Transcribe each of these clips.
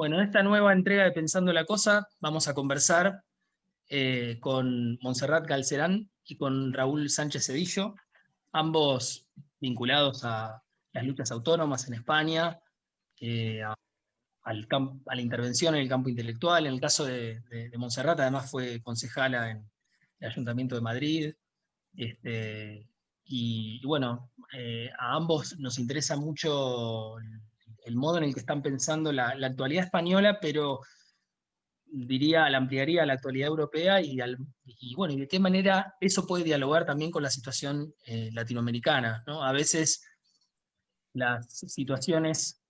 Bueno, en esta nueva entrega de Pensando la Cosa vamos a conversar eh, con Montserrat Calcerán y con Raúl Sánchez Cedillo, ambos vinculados a las luchas autónomas en España, eh, a, la intervención en el campo intelectual. En el caso de, de, Montserrat, además fue concejala en el Ayuntamiento de Madrid. Este, y, bueno, eh, a ambos nos interesa mucho el, modo en el que están pensando la, actualidad española, pero diría, la ampliaría a la actualidad europea y, bueno, y de qué manera eso puede dialogar también con la situación eh, latinoamericana. ¿no? A veces las situaciones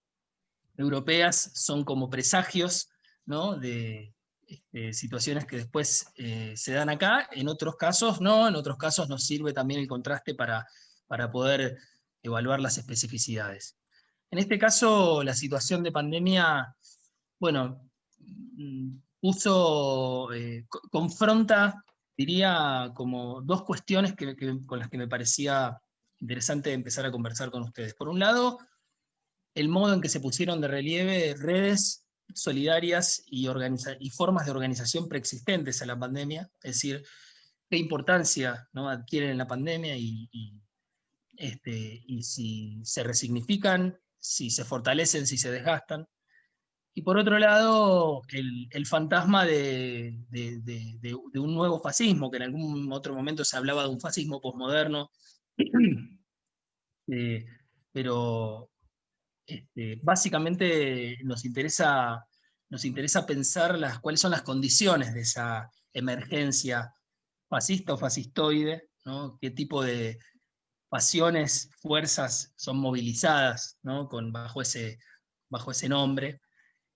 europeas son como presagios ¿no? de este, situaciones que después eh, se dan acá, en otros casos no, en otros casos nos sirve también el contraste para, para poder evaluar las especificidades. En este caso, la situación de pandemia, bueno, mm, puso, eh, confronta, diría, como dos cuestiones con las que me parecía interesante empezar a conversar con ustedes. Por un lado, el modo en que se pusieron de relieve redes solidarias y, formas de organización preexistentes a la pandemia, es decir, qué importancia adquieren en la pandemia y, este, y si se resignifican, si se fortalecen, si se desgastan. Y por otro lado, el, fantasma de, de, un nuevo fascismo, que en algún otro momento se hablaba de un fascismo posmoderno, eh, pero este, básicamente nos interesa, nos interesa pensar las, cuáles son las condiciones de esa emergencia fascista o fascistoide, qué tipo de pasiones, fuerzas son movilizadas Con, bajo, ese, bajo ese nombre.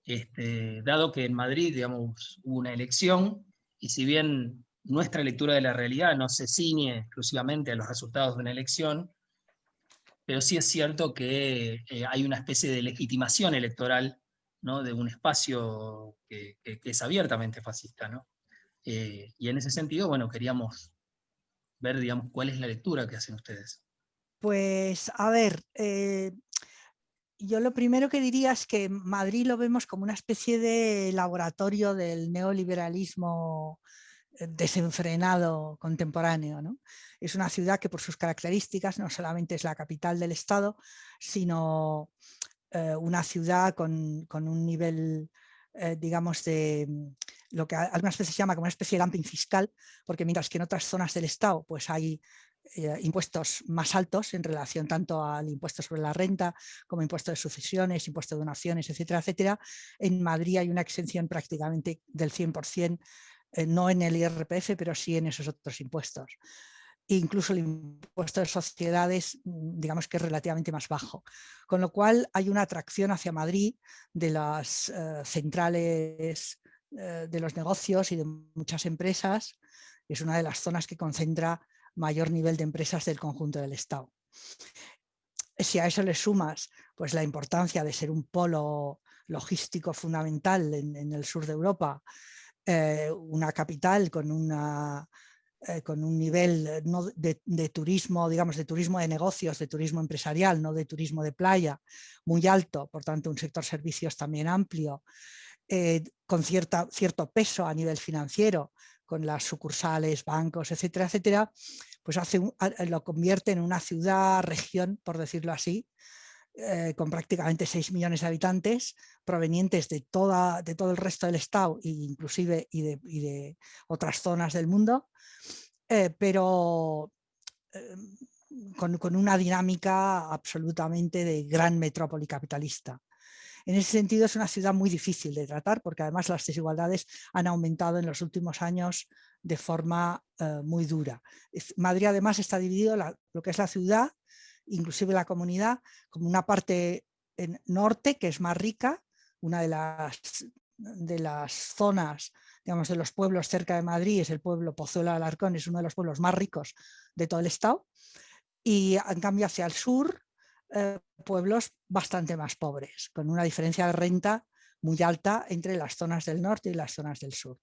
Este, dado que en Madrid digamos, hubo una elección, y si bien nuestra lectura de la realidad no se ciñe exclusivamente a los resultados de una elección, pero sí es cierto que eh, hay una especie de legitimación electoral ¿no? de un espacio que, es abiertamente fascista. ¿no? Eh, y en ese sentido, bueno, queríamos ver, digamos, cuál es la lectura que hacen ustedes. Pues, a ver, eh, yo lo primero que diría es que Madrid lo vemos como una especie de laboratorio del neoliberalismo desenfrenado contemporáneo. ¿no? Es una ciudad que por sus características no solamente es la capital del Estado, sino eh, una ciudad con, un nivel, eh, digamos, de mm, lo que algunas veces se llama como una especie de dumping fiscal, porque mientras que en otras zonas del Estado pues hay eh, impuestos más altos en relación tanto al impuesto sobre la renta como impuesto de sucesiones, impuesto de donaciones, etcétera, etcétera. En Madrid hay una exención prácticamente del 100% eh, no en el IRPF, pero sí en esos otros impuestos. incluso el impuesto de sociedades, mm, digamos que es relativamente más bajo. Con lo cual hay una atracción hacia Madrid de las eh, centrales eh, de los negocios y de muchas empresas. Es una de las zonas que concentra mayor nivel de empresas del conjunto del Estado. Si a eso le sumas pues, la importancia de ser un polo logístico fundamental en el sur de Europa, eh, una capital con, una, eh, con un nivel eh, de, turismo, digamos, de turismo de negocios, de turismo empresarial, no de turismo de playa, muy alto, por tanto un sector servicios también amplio, con cierta, cierto peso a nivel financiero, con las sucursales, bancos, etcétera, etcétera, pues lo convierte en una ciudad, región, por decirlo así, eh, con prácticamente 6 millones de habitantes, provenientes de todo el resto del Estado e inclusive y de, otras zonas del mundo, eh, pero em, con, una dinámica absolutamente de gran metrópoli capitalista. En ese sentido es una ciudad muy difícil de tratar porque además las desigualdades han aumentado en los últimos años de forma eh, muy dura. Madrid además está dividido, lo que es la ciudad inclusive la comunidad, como una parte en norte que es más rica, una de las, de las zonas, digamos, de los pueblos cerca de Madrid es el pueblo Pozuelo de Alarcón, es uno de los pueblos más ricos de todo el estado, y en cambio hacia el sur, eh, pueblos bastante más pobres, con una diferencia de renta muy alta entre las zonas del norte y las zonas del sur.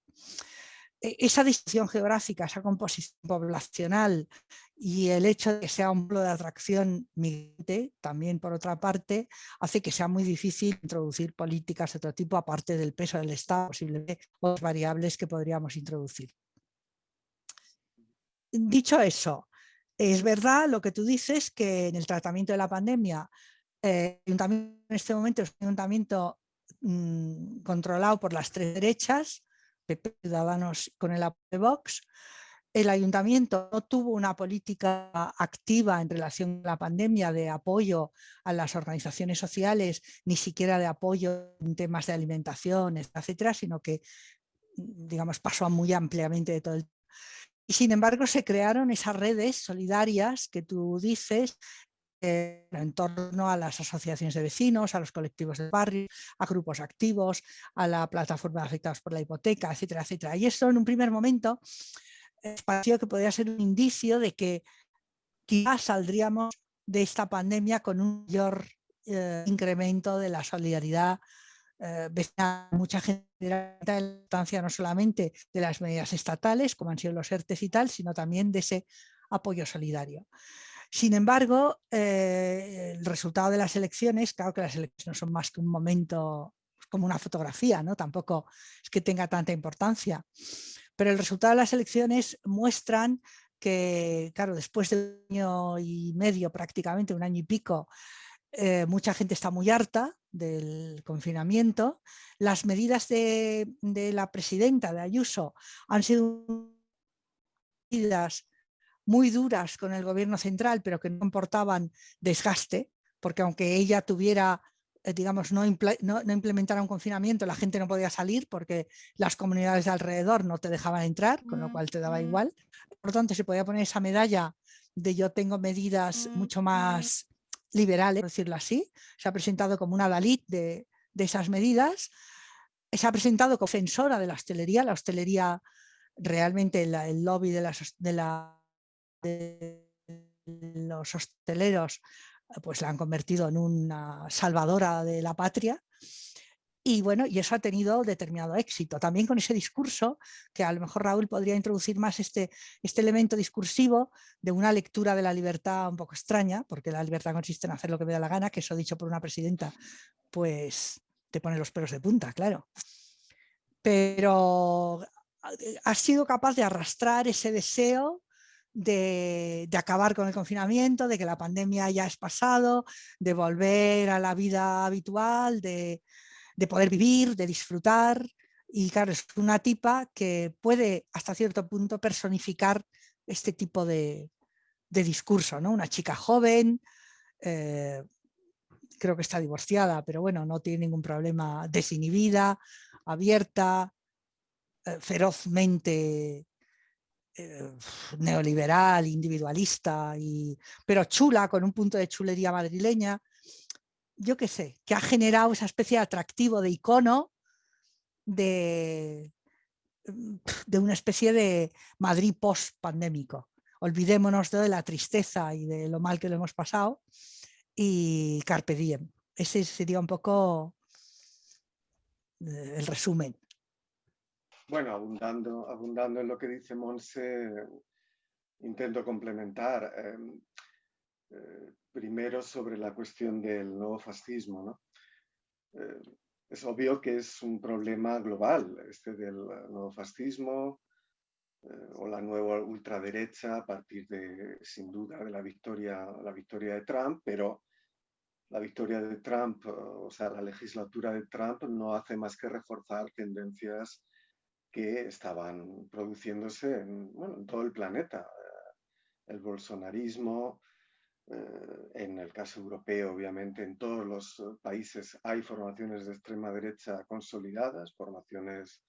e, esa distribución geográfica, esa composición poblacional y el hecho de que sea un polo de atracción migrante, también por otra parte, hace que sea muy difícil introducir políticas de otro tipo, aparte del peso del Estado, posiblemente otras variables que podríamos introducir. Dicho eso, es verdad lo que tú dices, que en el tratamiento de la pandemia, eh, en este momento es un ayuntamiento mm, controlado por las tres derechas, Ciudadanos con el apoyo de Vox. El ayuntamiento no tuvo una política activa en relación a la pandemia de apoyo a las organizaciones sociales, ni siquiera de apoyo en temas de alimentación, etcétera, sino que digamos, pasó muy ampliamente de todo el y sin embargo se crearon esas redes solidarias que tú dices eh, en torno a las asociaciones de vecinos, a los colectivos de barrio, a grupos activos, a la plataforma de afectados por la hipoteca, etcétera, etcétera. Y esto en un primer momento eh, pareció que podría ser un indicio de que quizás saldríamos de esta pandemia con un mayor eh, incremento de la solidaridad eh, mucha gente de la importancia no solamente de las medidas estatales, como han sido los ERTES y tal, sino también de ese apoyo solidario. Sin embargo, eh, el resultado de las elecciones, claro que las elecciones no son más que un momento, como una fotografía, ¿no? tampoco es que tenga tanta importancia, pero el resultado de las elecciones muestran que, claro, después de un año y medio prácticamente, un año y pico, eh, mucha gente está muy harta del confinamiento. Las medidas de, la presidenta, de Ayuso, han sido medidas muy duras con el gobierno central, pero que no comportaban desgaste, porque aunque ella tuviera, eh, digamos, no, no, implementara un confinamiento, la gente no podía salir porque las comunidades de alrededor no te dejaban entrar, con lo cual te daba igual. Por lo tanto, se podía poner esa medalla de yo tengo medidas mucho más liberales, por decirlo así, se ha presentado como una Dalit de, esas medidas, se ha presentado como defensora de la hostelería, la hostelería realmente el lobby de, de los hosteleros pues la han convertido en una salvadora de la patria y bueno, y eso ha tenido determinado éxito. También con ese discurso, que a lo mejor Raúl podría introducir más este, este elemento discursivo de una lectura de la libertad un poco extraña, porque la libertad consiste en hacer lo que me da la gana, que eso dicho por una presidenta, pues te pone los pelos de punta, claro. Pero ha sido capaz de arrastrar ese deseo de, de, acabar con el confinamiento, de que la pandemia ya es pasado, de volver a la vida habitual, de, de poder vivir, de disfrutar. Y claro, es una tipa que puede hasta cierto punto personificar este tipo de, discurso, ¿no? Una chica joven, eh, creo que está divorciada, pero bueno, no tiene ningún problema, desinhibida, abierta, eh, ferozmente eh, neoliberal, individualista, y, pero chula, con un punto de chulería madrileña yo qué sé, que ha generado esa especie de atractivo de icono de, mm, de una especie de Madrid post-pandémico. Olvidémonos de la tristeza y de lo mal que lo hemos pasado y carpe diem. Ese sería un poco eh, el resumen. Bueno, abundando, abundando en lo que dice Monse, intento complementar. Em, eh, primero sobre la cuestión del nuevo fascismo. Eh, es obvio que es un problema global este del nuevo fascismo eh, o la nueva ultraderecha a partir de, sin duda, de la victoria, la victoria de Trump, pero la victoria de Trump, o sea, la legislatura de Trump no hace más que reforzar tendencias que estaban produciéndose en, en todo el planeta. El bolsonarismo, en el caso europeo, obviamente, en todos los eh, países hay formaciones de extrema derecha consolidadas, formaciones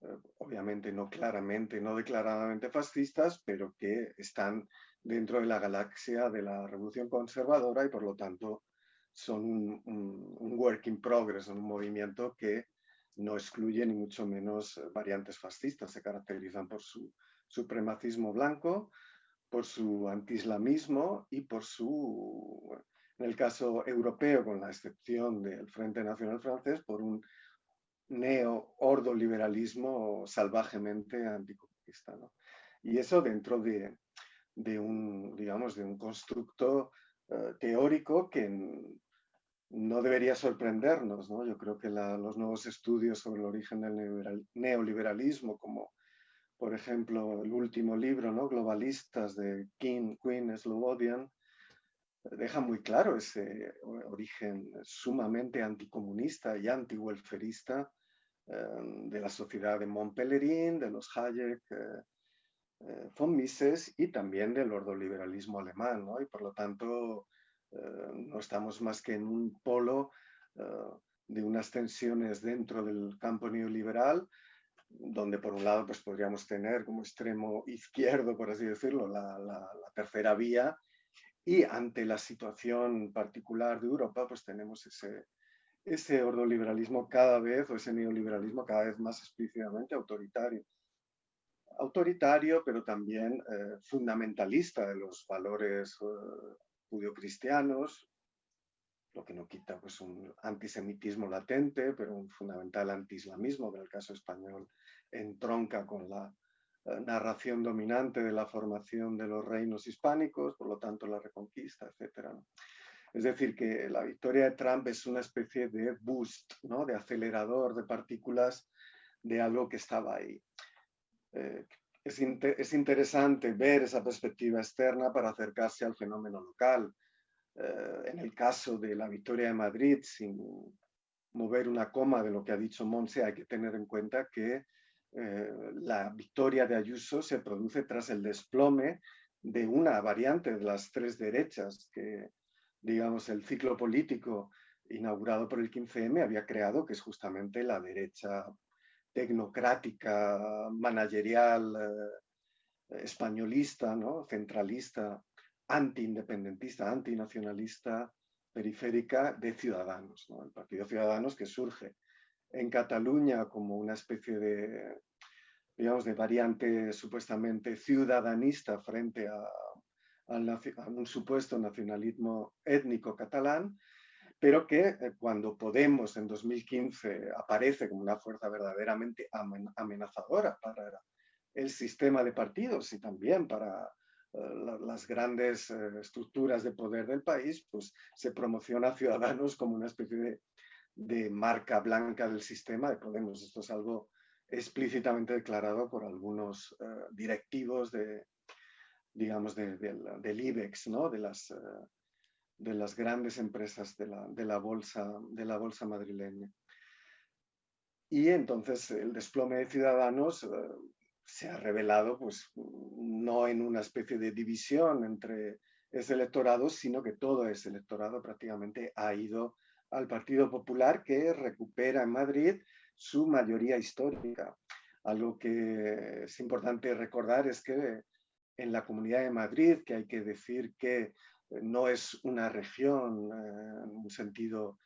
eh, obviamente no claramente, no declaradamente fascistas, pero que están dentro de la galaxia de la revolución conservadora y por lo tanto son un, work in progress, un movimiento que no excluye ni mucho menos variantes fascistas, se caracterizan por su supremacismo blanco, por su antiislamismo y por su, en el caso europeo, con la excepción del Frente Nacional Francés, por un neo-ordoliberalismo salvajemente anticomunista. Y eso dentro de, un, digamos, de un constructo eh, teórico que no debería sorprendernos. ¿no? Yo creo que los nuevos estudios sobre el origen del neoliberalismo, como por ejemplo el último libro, ¿no? Globalistas de King, Queen, Slobodian, deja muy claro ese origen sumamente anticomunista y anti-welferista em, de la sociedad de Montpellerin, de los Hayek, eh, eh, von Mises y también del ordoliberalismo alemán. ¿no? Y por lo tanto eh, no estamos más que en un polo de unas tensiones dentro del campo neoliberal donde por un lado pues podríamos tener como extremo izquierdo, por así decirlo, la tercera vía, y ante la situación particular de Europa, pues tenemos ese, ese ordoliberalismo cada vez, o ese neoliberalismo cada vez más explícitamente autoritario. Autoritario, pero también eh, fundamentalista de los valores uh, judio-cristianos, lo que no quita pues, un antisemitismo latente, pero un fundamental anti-islamismo, que en el caso español entronca con la narración dominante de la formación de los reinos hispánicos, por lo tanto la reconquista, etc. Es decir, que la victoria de Trump es una especie de boost, ¿no? de acelerador de partículas de algo que estaba ahí. Eh, es, es, interesante ver esa perspectiva externa para acercarse al fenómeno local. Eh, en el caso de la victoria de Madrid, sin mover una coma de lo que ha dicho Monse, hay que tener en cuenta que eh, la victoria de Ayuso se produce tras el desplome de una variante de las tres derechas que, digamos, el ciclo político inaugurado por el 15M había creado, que es justamente la derecha tecnocrática, managerial, eh, españolista, ¿no? centralista, anti-independentista, antinacionalista, periférica de Ciudadanos, el Partido Ciudadanos que surge en Cataluña como una especie de, digamos, de variante supuestamente ciudadanista frente a, un supuesto nacionalismo étnico catalán, pero que eh, cuando Podemos en 2015 aparece como una fuerza verdaderamente amenazadora para el sistema de partidos y también para eh, las grandes eh, estructuras de poder del país, pues se promociona a Ciudadanos como una especie de de marca blanca del sistema de Podemos. Esto es algo explícitamente declarado por algunos eh, directivos de, digamos, del IBEX, ¿no? de, las, eh, de las grandes empresas de la, de la, bolsa, de la bolsa madrileña. Y entonces el desplome de Ciudadanos eh, se ha revelado pues, no en una especie de división entre ese electorado, sino que todo ese electorado prácticamente ha ido al Partido Popular que recupera en Madrid su mayoría histórica. Algo que es importante recordar es que en la Comunidad de Madrid, que hay que decir que no es una región eh, en un sentido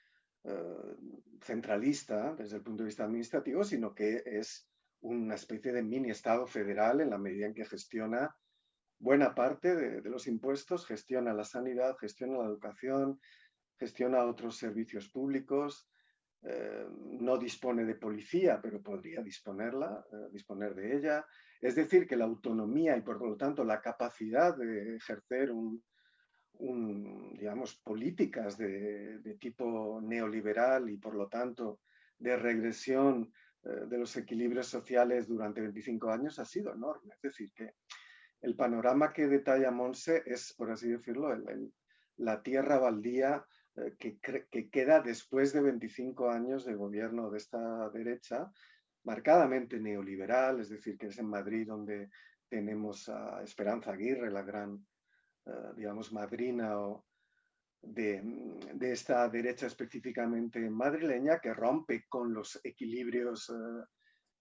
eh, centralista desde el punto de vista administrativo, sino que es una especie de mini Estado federal en la medida en que gestiona buena parte de, de los impuestos, gestiona la sanidad, gestiona la educación, gestiona otros servicios públicos, eh, no dispone de policía, pero podría disponerla, eh, disponer de ella. Es decir, que la autonomía y por lo tanto la capacidad de ejercer un, digamos, políticas de, tipo neoliberal y por lo tanto de regresión eh, de los equilibrios sociales durante 25 años ha sido enorme. Es decir, que el panorama que detalla Monse es, por así decirlo, la tierra baldía eh, que, queda después de 25 años de gobierno de esta derecha, marcadamente neoliberal, es decir, que es en Madrid donde tenemos a Esperanza Aguirre, la gran, eh, digamos, madrina de, de, esta derecha específicamente madrileña, que rompe con los equilibrios, eh,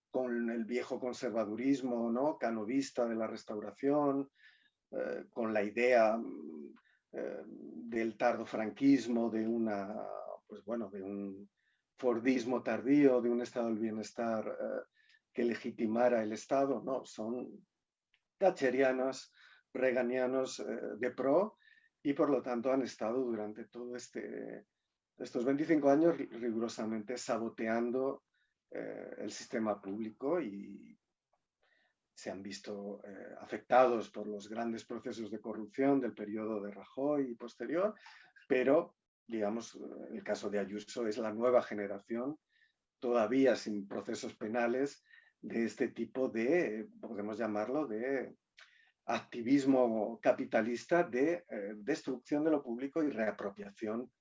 con el viejo conservadurismo ¿no? canovista de la restauración, con la idea eh, del tardofranquismo, de una, pues bueno, de un Fordismo tardío, de un estado del bienestar eh, que legitimara el Estado, no, son thatcherianos, reganianos eh, de pro y por lo tanto han estado durante todo este, estos 25 años rigurosamente saboteando el sistema público y se han visto afectados por los grandes procesos de corrupción del periodo de Rajoy y posterior, pero digamos, el caso de Ayuso es la nueva generación, todavía sin procesos penales, de este tipo de, podemos llamarlo, de activismo capitalista de eh, destrucción de lo público y reapropiación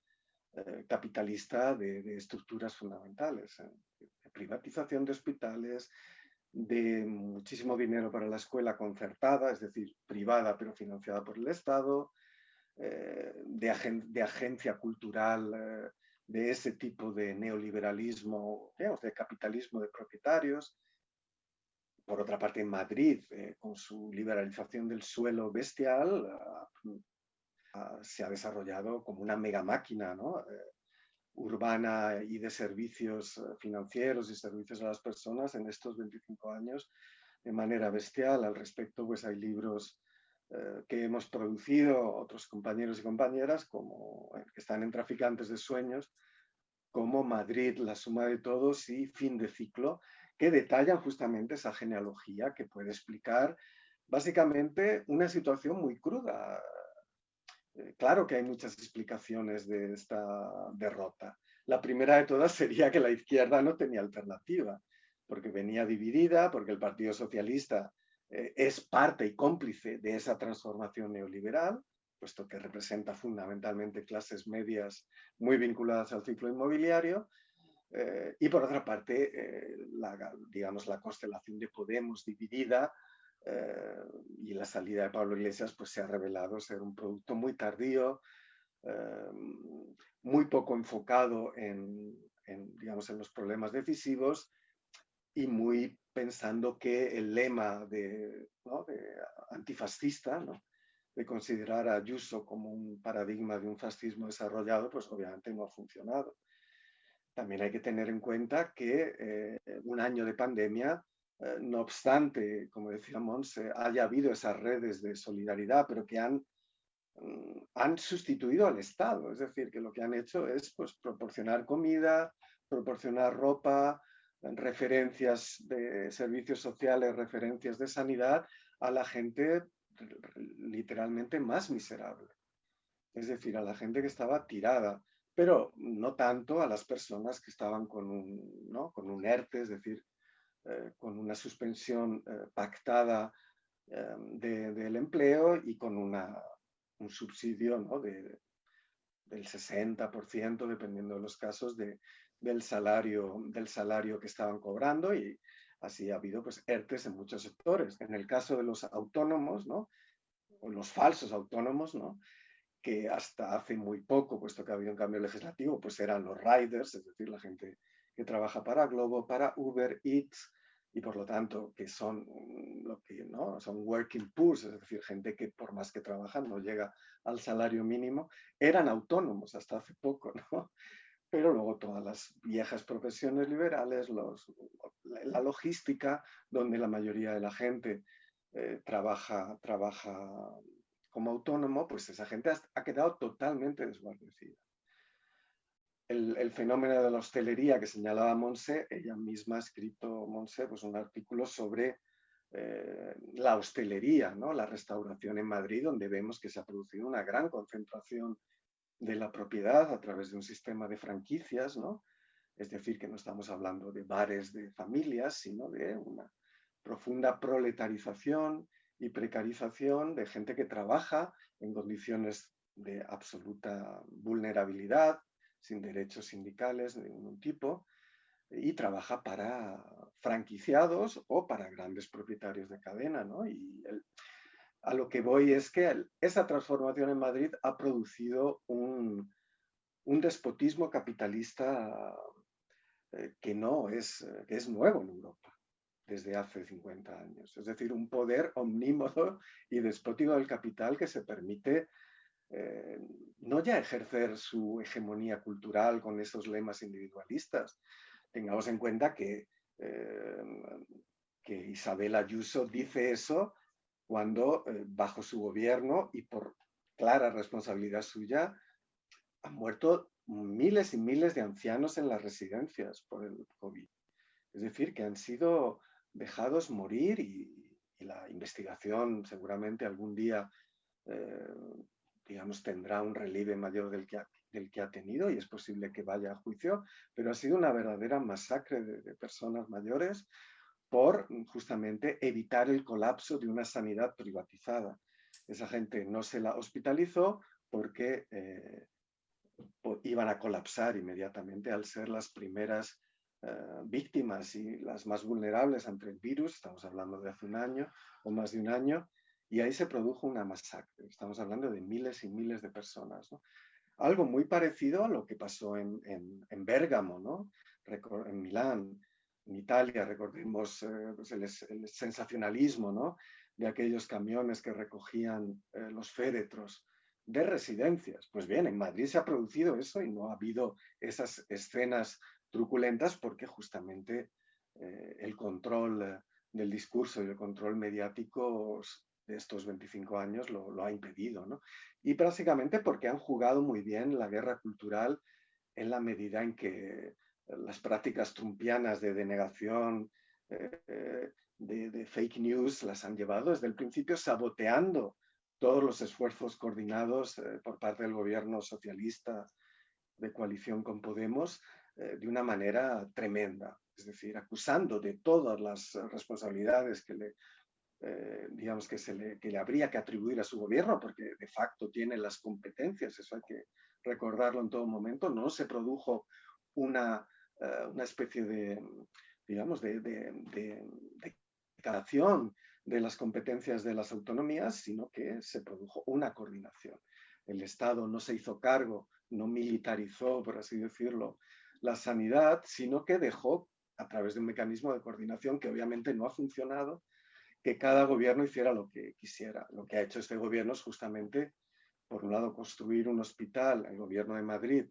eh, capitalista de, estructuras fundamentales. ¿eh? privatización de hospitales, de muchísimo dinero para la escuela concertada, es decir, privada pero financiada por el Estado, eh, de, agencia cultural eh, de ese tipo de neoliberalismo, de capitalismo de propietarios. Por otra parte, en Madrid, eh, con su liberalización del suelo bestial, ah, ah, se ha desarrollado como una mega máquina urbana y de servicios financieros y servicios a las personas en estos 25 años de manera bestial. Al respecto, pues hay libros eh, que hemos producido otros compañeros y compañeras como, eh, que están en Traficantes de Sueños, como Madrid, la suma de todos y Fin de Ciclo, que detallan justamente esa genealogía que puede explicar básicamente una situación muy cruda. Eh, claro que hay muchas explicaciones de esta derrota. La primera de todas sería que la izquierda no tenía alternativa, porque venía dividida, porque el Partido Socialista eh, es parte y cómplice de esa transformación neoliberal, puesto que representa fundamentalmente clases medias muy vinculadas al ciclo inmobiliario, eh, y por otra parte, digamos, la constelación de Podemos dividida y la salida de Pablo Iglesias pues, se ha revelado ser un producto muy tardío, muy poco enfocado en, digamos, en los problemas decisivos y muy pensando que el lema de, antifascista, de considerar a Ayuso como un paradigma de un fascismo desarrollado, pues obviamente no ha funcionado. También hay que tener en cuenta que eh, un año de pandemia, eh, no obstante, como decía Monse, haya habido esas redes de solidaridad, pero que han, mm, han sustituido al Estado. Es decir, que lo que han hecho es pues, proporcionar comida, proporcionar ropa, referencias de servicios sociales, referencias de sanidad a la gente literalmente más miserable. Es decir, a la gente que estaba tirada, pero no tanto a las personas que estaban con un, ¿no? con un ERTE, es decir, eh, con una suspensión eh, pactada eh, del empleo y con una, un subsidio ¿no? de, del 60%, dependiendo de los casos, de, del salario, del salario que estaban cobrando y así ha habido pues ERTES en muchos sectores. En el caso de los autónomos, ¿no? o los falsos autónomos, ¿no? que hasta hace muy poco, puesto que había un cambio legislativo, pues eran los riders, es decir, la gente que trabaja para Globo, para Uber Eats, y por lo tanto que son lo que no son working poor, es decir, gente que por más que trabajan no llega al salario mínimo, eran autónomos hasta hace poco, ¿no? pero luego todas las viejas profesiones liberales, la logística, donde la mayoría de la gente eh, trabaja, trabaja como autónomo, pues esa gente ha, quedado totalmente desguarnecida. El, fenómeno de la hostelería que señalaba Monse, ella misma ha escrito, Monse, pues un artículo sobre eh, la hostelería, ¿no? la restauración en Madrid, donde vemos que se ha producido una gran concentración de la propiedad a través de un sistema de franquicias, ¿no? Es decir, que no estamos hablando de bares de familias, sino de una profunda proletarización y precarización de gente que trabaja en condiciones de absoluta vulnerabilidad, sin derechos sindicales de ningún tipo, y trabaja para franquiciados o para grandes propietarios de cadena. ¿no? Y el, a lo que voy es que esa transformación en Madrid ha producido un, despotismo capitalista eh, que no es, que es nuevo en Europa desde hace 50 años. Es decir, un poder omnímodo y despótico del capital que se permite eh, no ya ejercer su hegemonía cultural con esos lemas individualistas. Tengamos en cuenta que, eh, que Isabel Ayuso dice eso cuando eh, bajo su gobierno y por clara responsabilidad suya han muerto miles y miles de ancianos en las residencias por el COVID. es decir, que han sido dejados morir y, la investigación seguramente algún día, digamos, tendrá un relieve mayor del que, ha, del que ha tenido y es posible que vaya a juicio, pero ha sido una verdadera masacre de, personas mayores por justamente evitar el colapso de una sanidad privatizada. Esa gente no se la hospitalizó porque eh, iban a colapsar inmediatamente al ser las primeras eh, víctimas y las más vulnerables ante el virus, estamos hablando de hace un año o más de un año, y ahí se produjo una masacre. Estamos hablando de miles y miles de personas. Algo muy parecido a lo que pasó en, en, Bérgamo, ¿no? en Milán, en Italia, recordemos eh, pues el, sensacionalismo ¿no? de aquellos camiones que recogían eh, los féretros de residencias. Pues bien, en Madrid se ha producido eso y no ha habido esas escenas truculentas porque justamente eh, el control del discurso y el control mediático de estos 25 años lo, ha impedido. ¿no? Y básicamente porque han jugado muy bien la guerra cultural en la medida en que las prácticas trumpianas de denegación, eh, de, fake news, las han llevado desde el principio saboteando todos los esfuerzos coordinados eh, por parte del gobierno socialista de coalición con Podemos eh, de una manera tremenda, es decir, acusando de todas las responsabilidades que le, eh, digamos que, se le, que le habría que atribuir a su gobierno, porque de facto tiene las competencias, eso hay que recordarlo en todo momento, no se produjo una, una especie de, digamos, de, de, de, de de las competencias de las autonomías, sino que se produjo una coordinación. El Estado no se hizo cargo, no militarizó, por así decirlo, la sanidad, sino que dejó, a través de un mecanismo de coordinación que obviamente no ha funcionado, que cada gobierno hiciera lo que quisiera. Lo que ha hecho este gobierno es justamente, por un lado, construir un hospital, el gobierno de Madrid,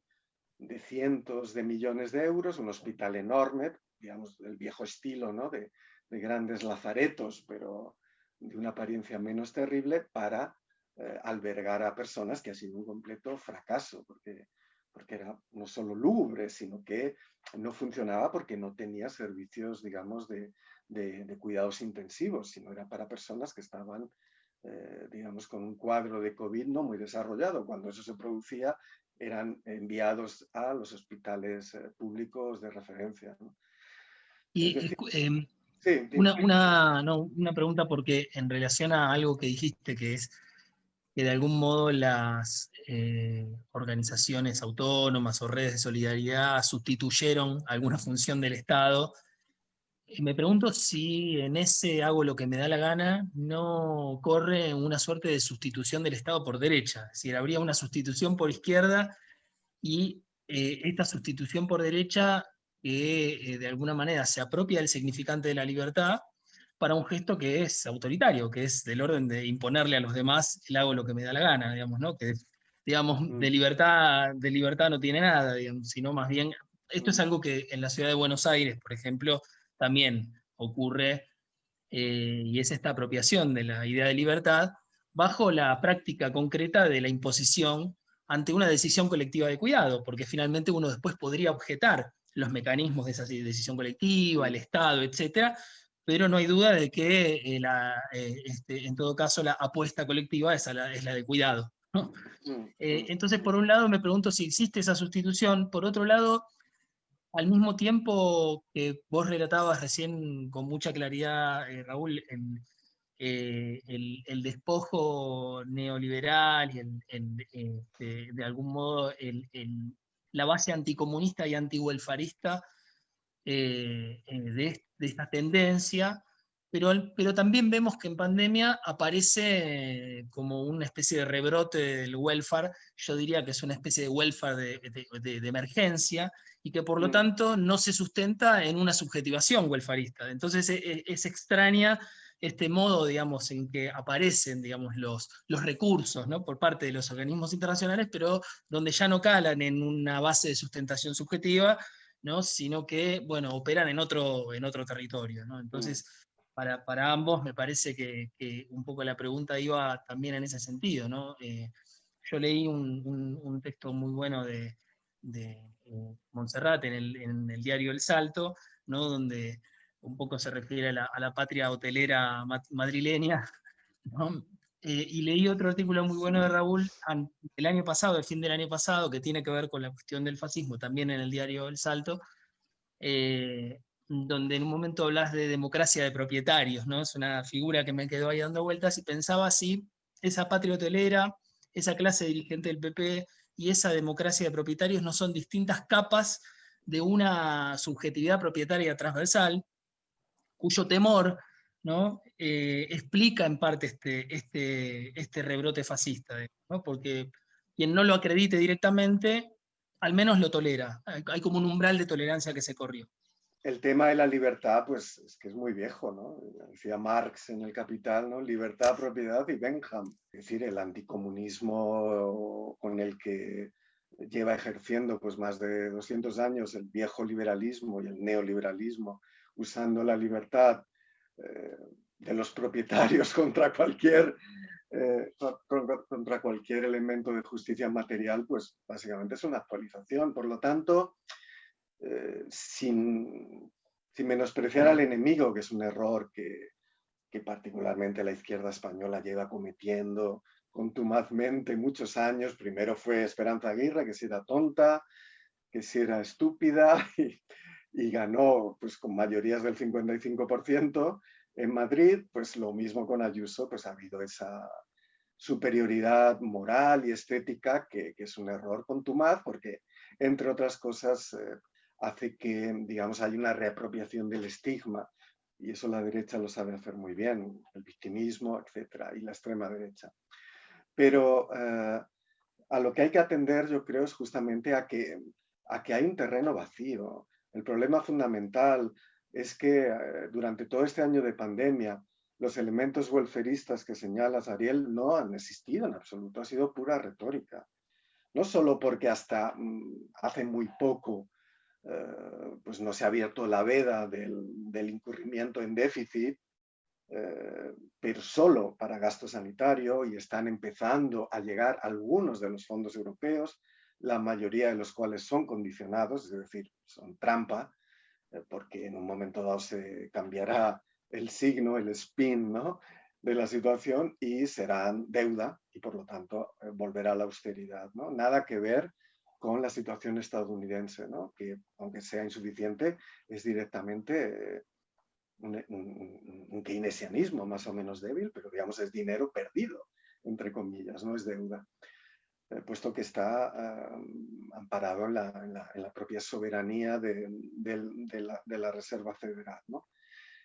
de cientos de millones de euros, un hospital enorme, digamos, del viejo estilo, ¿no? De, de grandes lazaretos, pero de una apariencia menos terrible, para eh, albergar a personas que ha sido un completo fracaso, porque, porque era no solo lúgubre, sino que no funcionaba porque no tenía servicios, digamos, de, de, cuidados intensivos, sino era para personas que estaban, eh, digamos, con un cuadro de COVID no muy desarrollado. Cuando eso se producía, eran enviados a los hospitales eh, públicos de referencia. Y em, una, una, pregunta porque en relación a algo que dijiste, que es que de algún modo las eh, organizaciones autónomas o redes de solidaridad sustituyeron alguna función del Estado, me pregunto si en ese hago lo que me da la gana no corre una suerte de sustitución del Estado por derecha, es decir, habría una sustitución por izquierda y eh, esta sustitución por derecha que eh, de alguna manera se apropia del significante de la libertad para un gesto que es autoritario, que es del orden de imponerle a los demás el hago lo que me da la gana, digamos, ¿no? Que, digamos, mm. de libertad, de libertad no tiene nada, sino más bien, esto es algo que en la ciudad de Buenos Aires, por ejemplo, también ocurre, eh, y es esta apropiación de la idea de libertad, bajo la práctica concreta de la imposición ante una decisión colectiva de cuidado, porque finalmente uno después podría objetar los mecanismos de esa decisión colectiva, el Estado, etcétera, pero no hay duda de que eh, eh, este, en todo caso la apuesta colectiva es, la, es la de cuidado. Mm, eh, entonces, por un lado me pregunto si existe esa sustitución, por otro lado, al mismo tiempo que vos relatabas recién con mucha claridad, Raúl, el, despojo neoliberal y este, de algún modo la base anticomunista y antiwelfarista eh, eh, de, esta tendencia, pero, también vemos que en pandemia aparece como una especie de rebrote del welfare, yo diría que es una especie de welfare de, emergencia, y que por lo mm. tanto no se sustenta en una subjetivación welfarista. Entonces es, e, es extraña este modo, digamos, en que aparecen, digamos, los, los recursos, ¿no? Por parte de los organismos internacionales, pero donde ya no calan en una base de sustentación subjetiva, ¿no? Sino que, bueno, operan en otro, en otro territorio, ¿no? Entonces, para, para ambos me parece que, que, un poco la pregunta iba también en ese sentido, ¿no? Eh, yo leí un, un, texto muy bueno de, de Montserrat en el, diario El Salto, ¿no? donde un poco se refiere a la, patria hotelera madrileña, eh, y leí otro artículo muy bueno de Raúl el año pasado, el fin del año pasado, que tiene que ver con la cuestión del fascismo, también en el diario El Salto, eh, donde en un momento hablas de democracia de propietarios, ¿no? Es una figura que me quedó ahí dando vueltas y pensaba si esa patria hotelera, esa clase dirigente del PP y esa democracia de propietarios no son distintas capas de una subjetividad propietaria transversal, cuyo temor ¿no? Eh, explica en parte este, este, este rebrote fascista, porque quien no lo acredite directamente, al menos lo tolera. Hay como un umbral de tolerancia que se corrió el tema de la libertad, pues es que es muy viejo, ¿no? Decía Marx en El Capital, ¿no? Libertad, propiedad y Benham. Es decir, el anticomunismo con el que lleva ejerciendo pues más de 200 años el viejo liberalismo y el neoliberalismo, usando la libertad eh, de los propietarios contra cualquier, eh, contra cualquier elemento de justicia material, pues básicamente es una actualización. Por lo tanto, eh, sin, menospreciar al enemigo, que es un error que, particularmente la izquierda española lleva cometiendo contumazmente muchos años. Primero fue Esperanza Aguirre, que si era tonta, que si era estúpida, y, ganó pues, con mayorías del 55%. En Madrid, pues lo mismo con Ayuso, pues ha habido esa superioridad moral y estética que, es un error contumaz, porque entre otras cosas eh, hace que, digamos, hay una reapropiación del estigma y eso la derecha lo sabe hacer muy bien, el victimismo, etcétera, y la extrema derecha. Pero eh, a lo que hay que atender, yo creo, es justamente a que, a que hay un terreno vacío. El problema fundamental es que eh, durante todo este año de pandemia, los elementos welferistas que señalas, Ariel, no han existido en absoluto, ha sido pura retórica. No solo porque hasta mm, hace muy poco eh, pues no se ha abierto la veda del, incurrimiento en déficit, eh, pero solo para gasto sanitario y están empezando a llegar algunos de los fondos europeos, la mayoría de los cuales son condicionados, es decir, son trampa, eh, porque en un momento dado se cambiará el signo, el spin ¿no? de la situación y serán deuda y por lo tanto volverá la austeridad. ¿no? Nada que ver con la situación estadounidense, ¿no? que aunque sea insuficiente, es directamente eh, un, keynesianismo más o menos débil, pero digamos es dinero perdido, entre comillas, no es deuda, eh, puesto que está amparado en la, propia soberanía de, la, Reserva Federal. ¿no?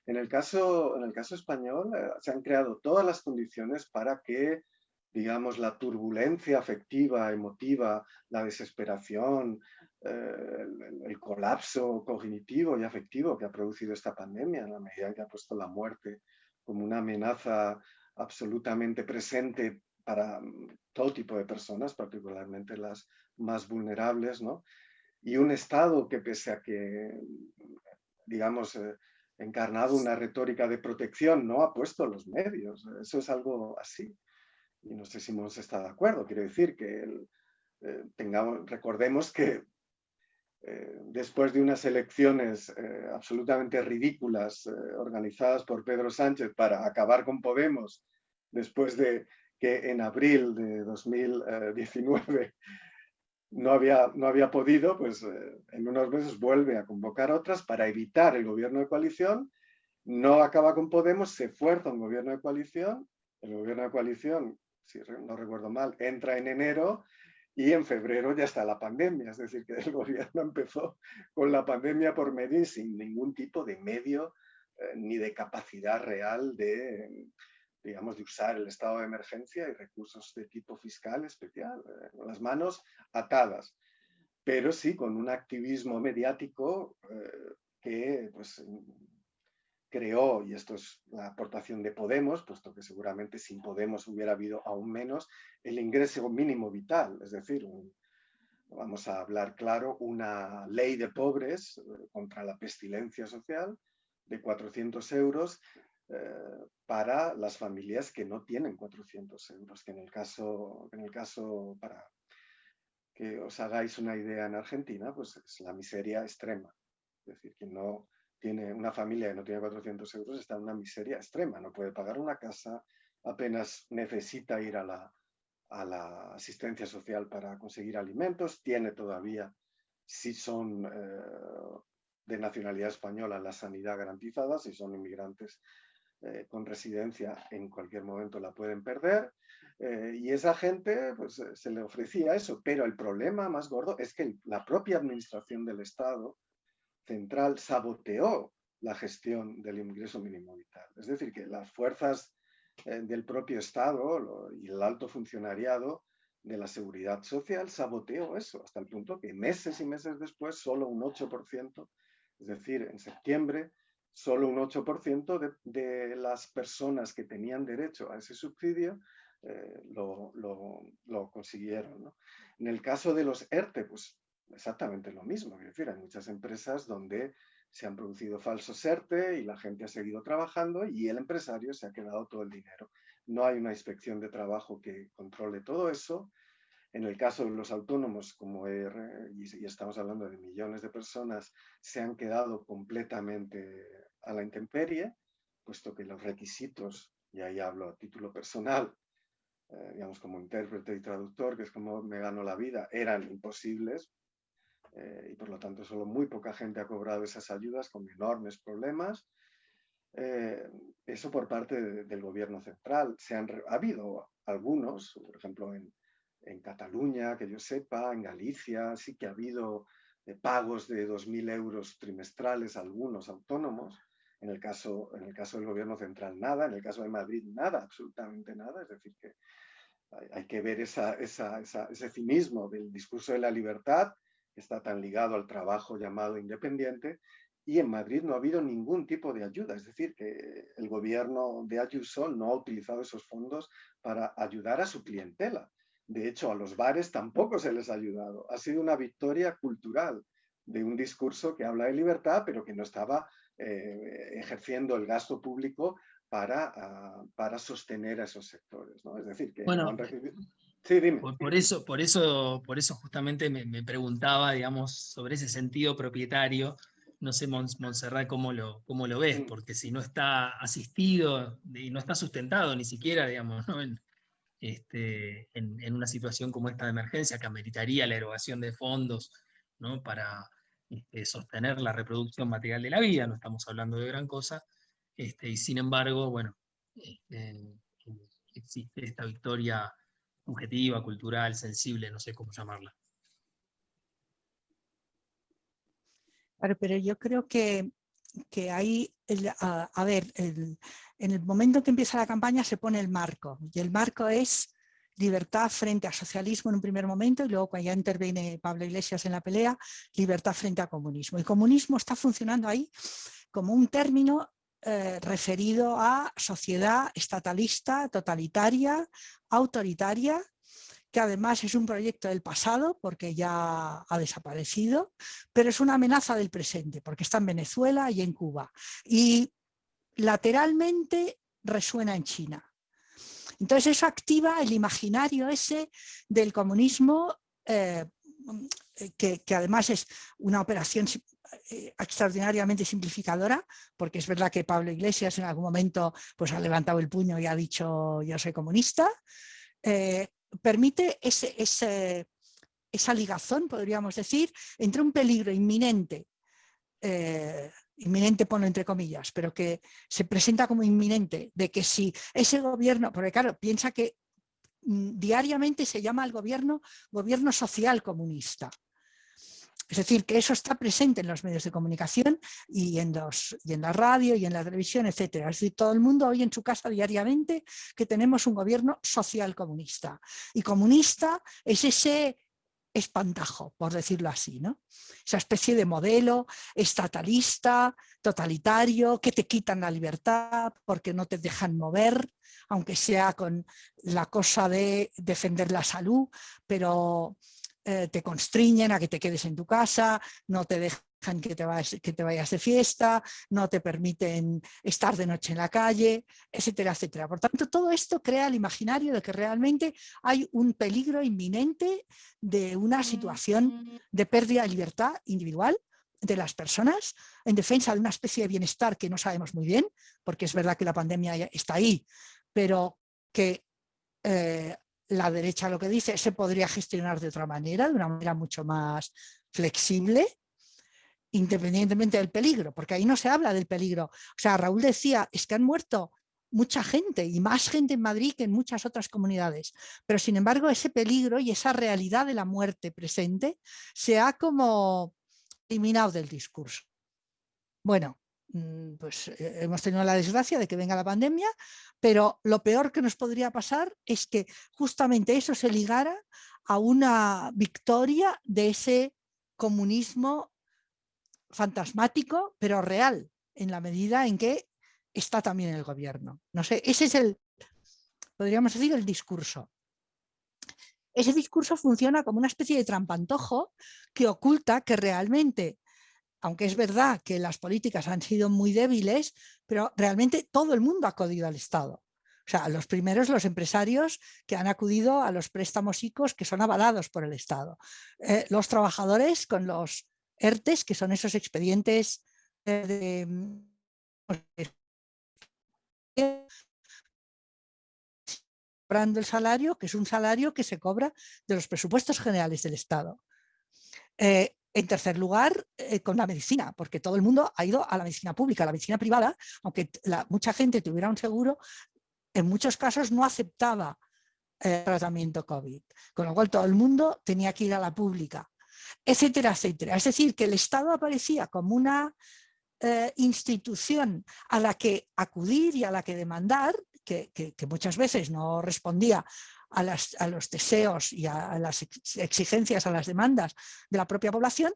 En, el caso, en el caso español eh, se han creado todas las condiciones para que digamos, la turbulencia afectiva, emotiva, la desesperación, eh, el, colapso cognitivo y afectivo que ha producido esta pandemia, en la medida que ha puesto la muerte como una amenaza absolutamente presente para mm, todo tipo de personas, particularmente las más vulnerables, ¿no? Y un Estado que pese a que, digamos, eh, encarnado una retórica de protección, no ha puesto los medios. Eso es algo así y no sé si Mons está de acuerdo, quiero decir que eh, tengamos, recordemos que eh, después de unas elecciones eh, absolutamente ridículas organizadas por Pedro Sánchez para acabar con Podemos, después de que en abril de 2019 no había, no había podido, pues en unos meses vuelve a convocar otras para evitar el gobierno de coalición, no acaba con Podemos, se fuerza un gobierno de coalición, el gobierno de coalición si no recuerdo mal, entra en enero y en febrero ya está la pandemia. Es decir, que el gobierno empezó con la pandemia por medio y sin ningún tipo de medio eh, ni de capacidad real de, digamos, de usar el estado de emergencia y recursos de tipo fiscal especial, eh, con las manos atadas. Pero sí con un activismo mediático eh, que pues, creó, y esto es la aportación de Podemos, puesto que seguramente sin Podemos hubiera habido aún menos, el ingreso mínimo vital, es decir, vamos a hablar claro, una ley de pobres eh, contra la pestilencia social de 400 euros eh, para las familias que no tienen 400 euros, que en el caso, en el caso para que os hagáis una idea en Argentina, pues es la miseria extrema. Es decir, que no, tiene una familia que no tiene 400 euros está en una miseria extrema, no puede pagar una casa, apenas necesita ir a la, a la asistencia social para conseguir alimentos, tiene todavía, si son eh, de nacionalidad española, la sanidad garantizada, si son inmigrantes eh, con residencia en cualquier momento la pueden perder, eh, y esa gente pues, se le ofrecía eso, pero el problema más gordo es que la propia administración del Estado central saboteó la gestión del ingreso mínimo vital. Es decir, que las fuerzas eh, del propio Estado y el alto funcionariado de la seguridad social saboteó eso, hasta el punto que meses y meses después solo un 8%, es decir, en septiembre, solo un 8% de, las personas que tenían derecho a ese subsidio eh, lo, lo, consiguieron. En el caso de los ERTE, pues exactamente lo mismo. Es decir, hay muchas empresas donde se han producido falsos ERTE y la gente ha seguido trabajando y el empresario se ha quedado todo el dinero. No hay una inspección de trabajo que controle todo eso. En el caso de los autónomos, como y estamos hablando de millones de personas, se han quedado completamente a la intemperie, puesto que los requisitos, y ahí hablo a título personal, eh, digamos como intérprete y traductor, que es como me gano la vida, eran imposibles, eh, y por lo tanto solo muy poca gente ha cobrado esas ayudas con enormes problemas. Eh, eso por parte del gobierno central. Se han, ha habido algunos, por ejemplo en, en, Cataluña, que yo sepa, en Galicia, sí que ha habido eh, pagos de 2.000 euros trimestrales a algunos autónomos. En el, caso, en el caso del gobierno central nada, en el caso de Madrid nada, absolutamente nada. Es decir, que hay, que ver esa, esa, ese cinismo del discurso de la libertad está tan ligado al trabajo llamado independiente, y en Madrid no ha habido ningún tipo de ayuda, es decir, que el gobierno de Ayuso no ha utilizado esos fondos para ayudar a su clientela. De hecho, a los bares tampoco se les ha ayudado. Ha sido una victoria cultural de un discurso que habla de libertad, pero que no estaba eh, ejerciendo el gasto público para, ah, para sostener a esos sectores. ¿no? Es decir, que bueno, no han recibido... Sí, dime. Por, eso, por, eso, por eso justamente me, preguntaba, digamos, sobre ese sentido propietario. No sé, Montserrat, cómo lo, cómo lo ves, porque si no está asistido y no está sustentado ni siquiera, digamos, en, este, en, una situación como esta de emergencia que ameritaría la erogación de fondos ¿no? para este, sostener la reproducción material de la vida, no estamos hablando de gran cosa, este, y sin embargo, bueno, este, existe esta victoria subjetiva, cultural, sensible, no sé cómo llamarla. Claro, pero yo creo que, que ahí, a, ver, en el momento en que empieza la campaña se pone el marco, y el marco es libertad frente a socialismo en un primer momento y luego cuando ya interviene Pablo Iglesias en la pelea, libertad frente a comunismo. El comunismo está funcionando ahí como un término eh, referido a sociedad estatalista, totalitaria, autoritaria, que además es un proyecto del pasado porque ya ha desaparecido, pero es una amenaza del presente porque está en Venezuela y en Cuba. Y lateralmente resuena en China. Entonces eso activa el imaginario ese del comunismo eh, que, que, además es una operación eh, extraordinariamente simplificadora, porque es verdad que Pablo Iglesias en algún momento pues, ha levantado el puño y ha dicho yo soy comunista, eh, permite ese, esa ligazón, podríamos decir, entre un peligro inminente, eh, inminente ponlo entre comillas, pero que se presenta como inminente, de que si ese gobierno, porque claro, piensa que mm, diariamente se llama al gobierno gobierno social comunista. Es decir, que eso está presente en los medios de comunicación y en, los, y en la radio y en la televisión, etc. Es decir, todo el mundo oye en su casa diariamente que tenemos un gobierno social comunista. Y comunista es ese espantajo, por decirlo así, ¿no? Esa especie de modelo estatalista, totalitario, que te quitan la libertad porque no te dejan mover, aunque sea con la cosa de defender la salud, pero eh, te constriñen a que te quedes en tu casa, no te dejan que te, vayas, que te vayas de fiesta, no te permiten estar de noche en la calle, etcétera, etcétera. Por tanto, todo esto crea el imaginario de que realmente hay un peligro inminente de una situación de pérdida de libertad individual de las personas, en defensa de una especie de bienestar que no sabemos muy bien, porque es verdad que la pandemia está ahí, pero que eh, la derecha lo que dice se podría gestionar de otra manera, de una manera mucho más flexible, independientemente del peligro, porque ahí no se habla del peligro. O sea, Raúl decía, es que han muerto mucha gente y más gente en Madrid que en muchas otras comunidades, pero sin embargo ese peligro y esa realidad de la muerte presente se ha como eliminado del discurso. Bueno, pues eh, hemos tenido la desgracia de que venga la pandemia, pero lo peor que nos podría pasar es que justamente eso se ligara a una victoria de ese comunismo fantasmático, pero real, en la medida en que está también el gobierno. No sé, ese es el, podríamos decir, el discurso. Ese discurso funciona como una especie de trampantojo que oculta que realmente, aunque es verdad que las políticas han sido muy débiles, pero realmente todo el mundo ha acudido al Estado. O sea, los primeros, los empresarios que han acudido a los préstamos ICOs que son avalados por el Estado. Eh, los trabajadores con los ERTES, que son esos expedientes de, cobrando el salario, que es un salario que se cobra de los presupuestos generales del Estado. Eh, en tercer lugar, eh, con la medicina, porque todo el mundo ha ido a la medicina pública, la medicina privada, aunque mucha gente tuviera un seguro, en muchos casos no aceptaba el tratamiento COVID, con lo cual todo el mundo tenía que ir a la pública, etcétera, etcétera. Es decir, que el Estado aparecía como una eh, institución a la que acudir y a la que demandar, que, muchas veces no respondía a, los deseos y a, las exigencias, a las demandas de la propia población,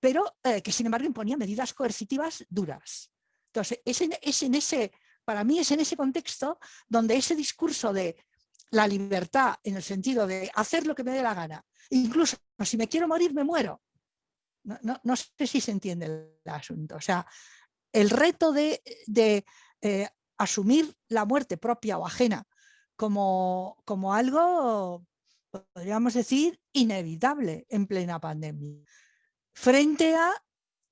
pero eh, que sin embargo imponía medidas coercitivas duras. Entonces, es en, ese, para mí es en ese contexto donde ese discurso de la libertad en el sentido de hacer lo que me dé la gana, incluso si me quiero morir me muero, no, sé si se entiende el asunto. O sea, el reto de, eh, asumir la muerte propia o ajena como, como algo, podríamos decir, inevitable en plena pandemia, frente a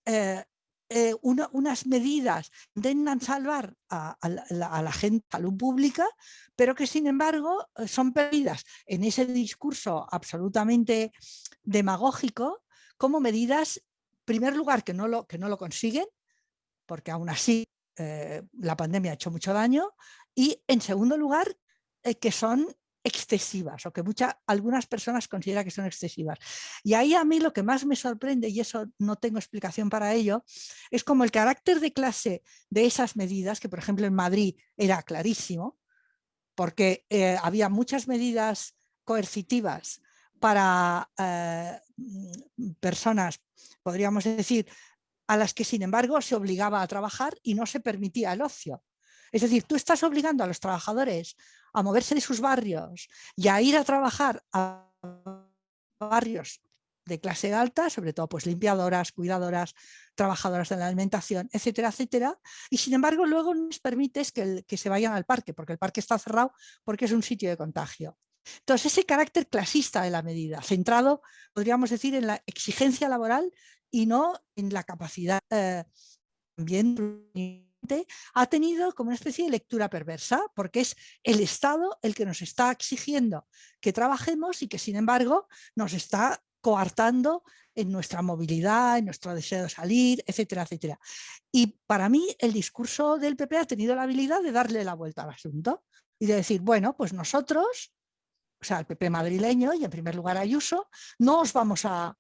eh, eh, unas medidas que intentan salvar a, la, a, gente, salud pública, pero que sin embargo son perdidas en ese discurso absolutamente demagógico como medidas, en primer lugar, que no lo, que no lo consiguen, porque aún así eh, la pandemia ha hecho mucho daño, y en segundo lugar, eh, que son excesivas o que muchas algunas personas consideran que son excesivas. Y ahí a mí lo que más me sorprende, y eso no tengo explicación para ello, es como el carácter de clase de esas medidas, que por ejemplo en Madrid era clarísimo, porque eh, había muchas medidas coercitivas para mm, personas, podríamos decir, a las que sin embargo se obligaba a trabajar y no se permitía el ocio. Es decir, tú estás obligando a los trabajadores a moverse de sus barrios y a ir a trabajar a barrios de clase alta, sobre todo pues limpiadoras, cuidadoras, trabajadoras de la alimentación, etcétera, etcétera, y sin embargo luego no les permites que, que se vayan al parque, porque el parque está cerrado porque es un sitio de contagio. Entonces, ese carácter clasista de la medida, centrado, podríamos decir, en la exigencia laboral y no en la capacidad eh, también ha tenido como una especie de lectura perversa, porque es el Estado el que nos está exigiendo que trabajemos y que sin embargo nos está coartando en nuestra movilidad, en nuestro deseo de salir, etcétera, etcétera. Y para mí el discurso del PP ha tenido la habilidad de darle la vuelta al asunto y de decir, bueno, pues nosotros o sea, el PP madrileño y en primer lugar Ayuso, no os vamos a,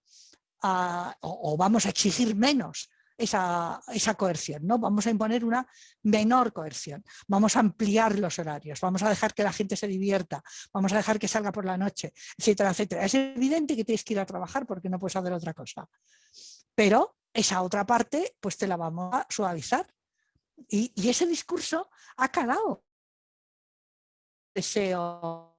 o, vamos a exigir menos esa, esa, coerción, ¿no? Vamos a imponer una menor coerción, vamos a ampliar los horarios, vamos a dejar que la gente se divierta, vamos a dejar que salga por la noche, etcétera, etcétera. Es evidente que tienes que ir a trabajar porque no puedes hacer otra cosa. Pero esa otra parte, pues te la vamos a suavizar. Y, y ese discurso ha calado. Deseo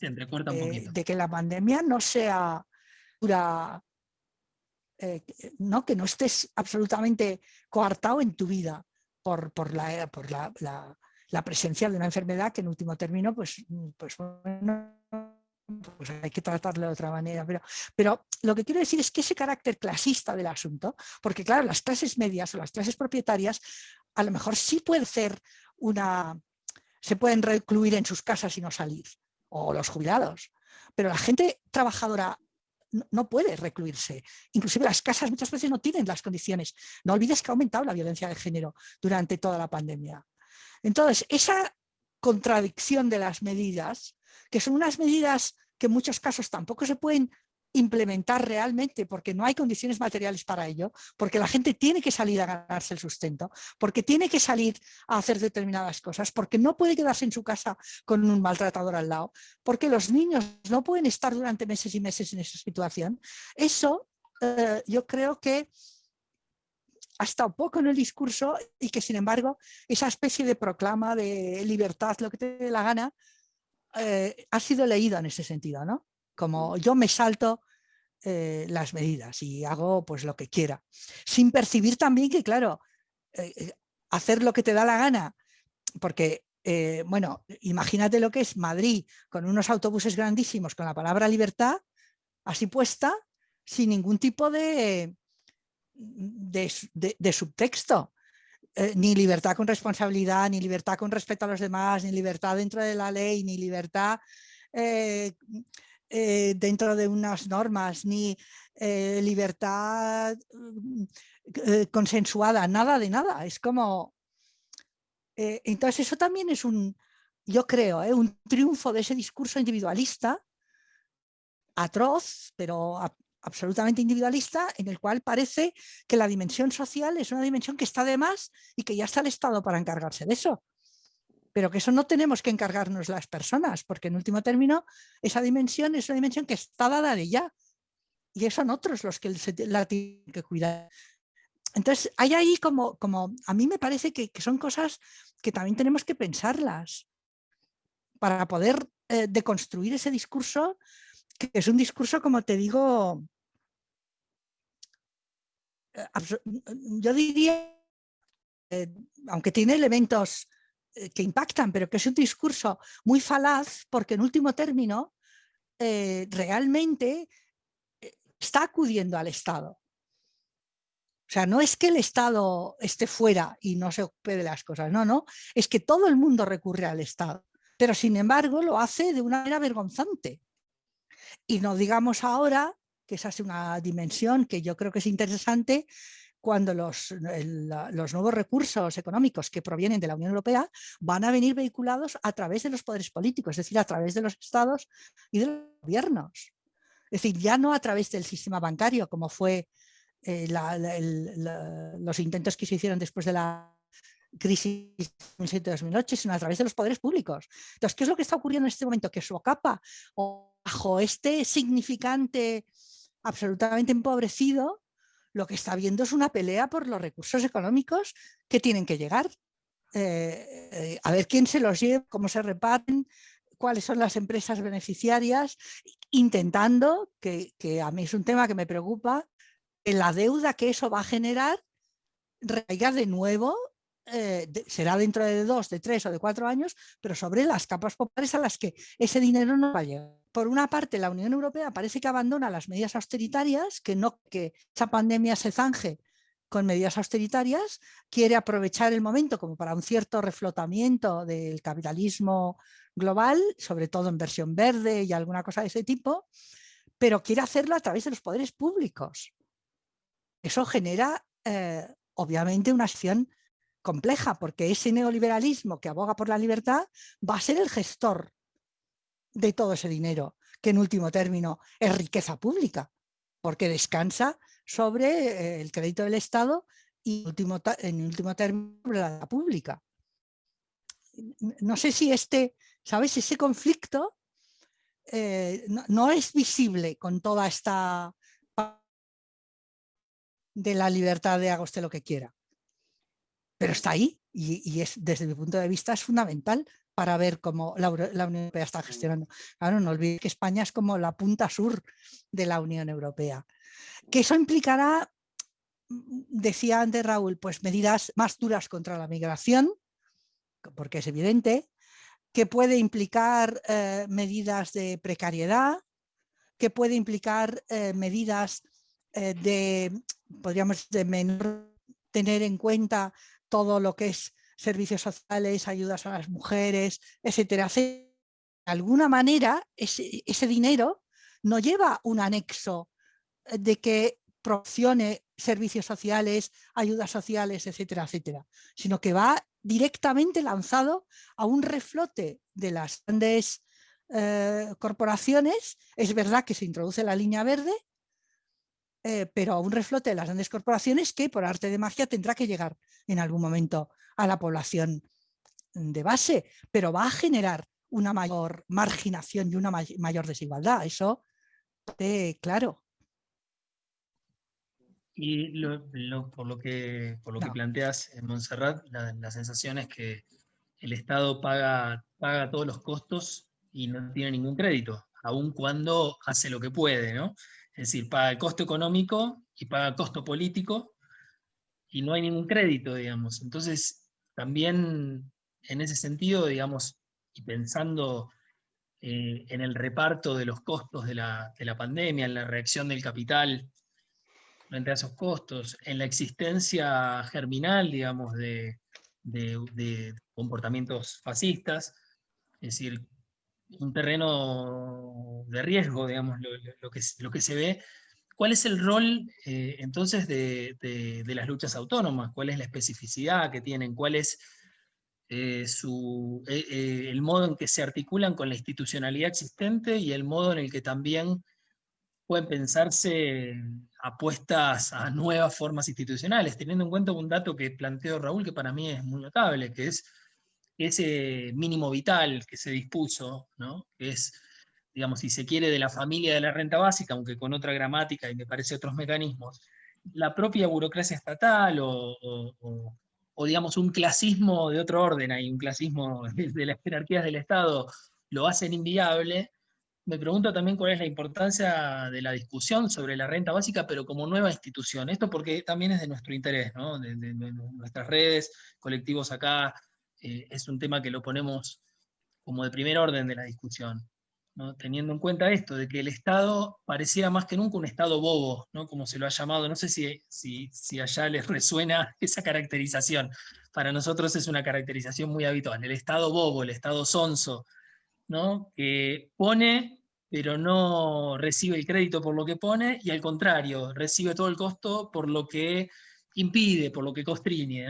de que la pandemia no sea pura, eh, no, que no estés absolutamente coartado en tu vida por, por, la, por la, presencia de una enfermedad que en último término pues, pues pues hay que tratarlo de otra manera. Pero, pero lo que quiero decir es que ese carácter clasista del asunto, porque claro, las clases medias o las clases propietarias a lo mejor sí puede ser una, se pueden recluir en sus casas y no salir, o los jubilados, pero la gente trabajadora no puede recluirse. Inclusive las casas muchas veces no tienen las condiciones. No olvides que ha aumentado la violencia de género durante toda la pandemia. Entonces, esa contradicción de las medidas, que son unas medidas que en muchos casos tampoco se pueden implementar realmente porque no hay condiciones materiales para ello, porque la gente tiene que salir a ganarse el sustento, porque tiene que salir a hacer determinadas cosas, porque no puede quedarse en su casa con un maltratador al lado, porque los niños no pueden estar durante meses y meses en esa situación. Eso eh, yo creo que ha estado poco en el discurso y que sin embargo esa especie de proclama de libertad, lo que te dé la gana, eh, ha sido leído en ese sentido, ¿no? Como yo me salto eh, las medidas y hago pues lo que quiera. Sin percibir también que, claro, eh, hacer lo que te da la gana, porque, bueno, imagínate lo que es Madrid con unos autobuses grandísimos con la palabra libertad así puesta, sin ningún tipo de, de, subtexto. Eh, ni libertad con responsabilidad, ni libertad con respeto a los demás, ni libertad dentro de la ley, ni libertad eh, eh, dentro de unas normas, ni libertad consensuada, nada de nada. Es como... entonces eso también es un, yo creo, un triunfo de ese discurso individualista atroz, pero absolutamente individualista en el cual parece que la dimensión social es una dimensión que está de más y que ya está el Estado para encargarse de eso. Pero que eso no tenemos que encargarnos las personas, porque en último término esa dimensión es una dimensión que está dada de ya. Y son otros los que la tienen que cuidar. Entonces, hay ahí como, como a mí me parece que, son cosas que también tenemos que pensarlas para poder eh, deconstruir ese discurso, que es un discurso, como te digo, yo diría, eh, aunque tiene elementos eh, que impactan, pero que es un discurso muy falaz, porque en último término eh, realmente está acudiendo al Estado. O sea, no es que el Estado esté fuera y no se ocupe de las cosas, no, no, es que todo el mundo recurre al Estado, pero sin embargo lo hace de una manera vergonzante. Y no digamos ahora que esa es una dimensión que yo creo que es interesante cuando los, los, nuevos recursos económicos que provienen de la Unión Europea van a venir vehiculados a través de los poderes políticos, es decir, a través de los estados y de los gobiernos. Es decir, ya no a través del sistema bancario, como fue eh, los intentos que se hicieron después de la crisis 2007-2008, sino a través de los poderes públicos. Entonces, ¿qué es lo que está ocurriendo en este momento? Que su capa bajo este significante absolutamente empobrecido, lo que está viendo es una pelea por los recursos económicos que tienen que llegar. Eh, eh, a ver quién se los lleva, cómo se reparten, cuáles son las empresas beneficiarias, intentando, que, a mí es un tema que me preocupa, en la deuda que eso va a generar reiga de nuevo eh, será dentro de dos, de tres o de cuatro años, pero sobre las capas populares a las que ese dinero no va a llegar. Por una parte, la Unión Europea parece que abandona las medidas austeritarias, que no que esa pandemia se zanje con medidas austeritarias, quiere aprovechar el momento como para un cierto reflotamiento del capitalismo global, sobre todo en versión verde y alguna cosa de ese tipo, pero quiere hacerlo a través de los poderes públicos. Eso genera, eh, obviamente, una acción compleja, porque ese neoliberalismo que aboga por la libertad va a ser el gestor de todo ese dinero, que en último término es riqueza pública, porque descansa sobre eh, el crédito del Estado y último, en último término la pública. No sé si este, ¿sabes? Ese conflicto eh, no, es visible con toda esta de la libertad de haga usted lo que quiera pero está ahí y, es, desde mi punto de vista es fundamental para ver cómo la, Unión Europea está gestionando. Claro, no olvides que España es como la punta sur de la Unión Europea. Que eso implicará, mm, decía antes Raúl, pues medidas más duras contra la migración, porque es evidente, que puede implicar eh, medidas de precariedad, que puede implicar eh, medidas eh, de, podríamos, de menor tener en cuenta todo lo que es servicios sociales, ayudas a las mujeres, etcétera. De alguna manera, ese, dinero no lleva un anexo de que proporcione servicios sociales, ayudas sociales, etcétera, etcétera, sino que va directamente lanzado a un reflote de las grandes eh, corporaciones. Es verdad que se introduce la línea verde, eh, pero a un reflote de las grandes corporaciones que por arte de magia tendrá que llegar en algún momento a la población de base, pero va a generar una mayor marginación y una mayor desigualdad. Eso, claro. Y por lo que, por lo que planteas en Montserrat, la, sensación es que el Estado paga, paga todos los costos y no tiene ningún crédito, aun cuando hace lo que puede, ¿no? Es decir, paga el costo económico y paga el costo político y no hay ningún crédito, digamos. Entonces, también en ese sentido, digamos, y pensando eh, en el reparto de los costos de la, de la pandemia, en la reacción del capital frente a esos costos, en la existencia germinal, digamos, de, comportamientos fascistas, es decir, un terreno de riesgo, digamos, lo, que, lo que se ve. ¿Cuál es el rol eh, entonces de, las luchas autónomas? ¿Cuál es la especificidad que tienen? ¿Cuál es eh, su, eh, el modo en que se articulan con la institucionalidad existente y el modo en el que también pueden pensarse apuestas a nuevas formas institucionales, teniendo en cuenta un dato que planteó Raúl que para mí es muy notable, que es ese mínimo vital que se dispuso, ¿no? que es, digamos, si se quiere, de la familia de la renta básica, aunque con otra gramática y me parece otros mecanismos, la propia burocracia estatal o, digamos un clasismo de otro orden, hay un clasismo de las jerarquías del Estado, lo hacen inviable, me pregunto también cuál es la importancia de la discusión sobre la renta básica, pero como nueva institución. Esto porque también es de nuestro interés, ¿no? de, nuestras redes, colectivos acá, eh, es un tema que lo ponemos como de primer orden de la discusión. ¿no? Teniendo en cuenta esto, de que el Estado pareciera más que nunca un Estado bobo, ¿no? como se lo ha llamado. No sé si, si, si allá les resuena esa caracterización. Para nosotros es una caracterización muy habitual. El Estado bobo, el Estado sonso, ¿no? que pone pero no recibe el crédito por lo que pone, y al contrario, recibe todo el costo por lo que impide, por lo que constriñe.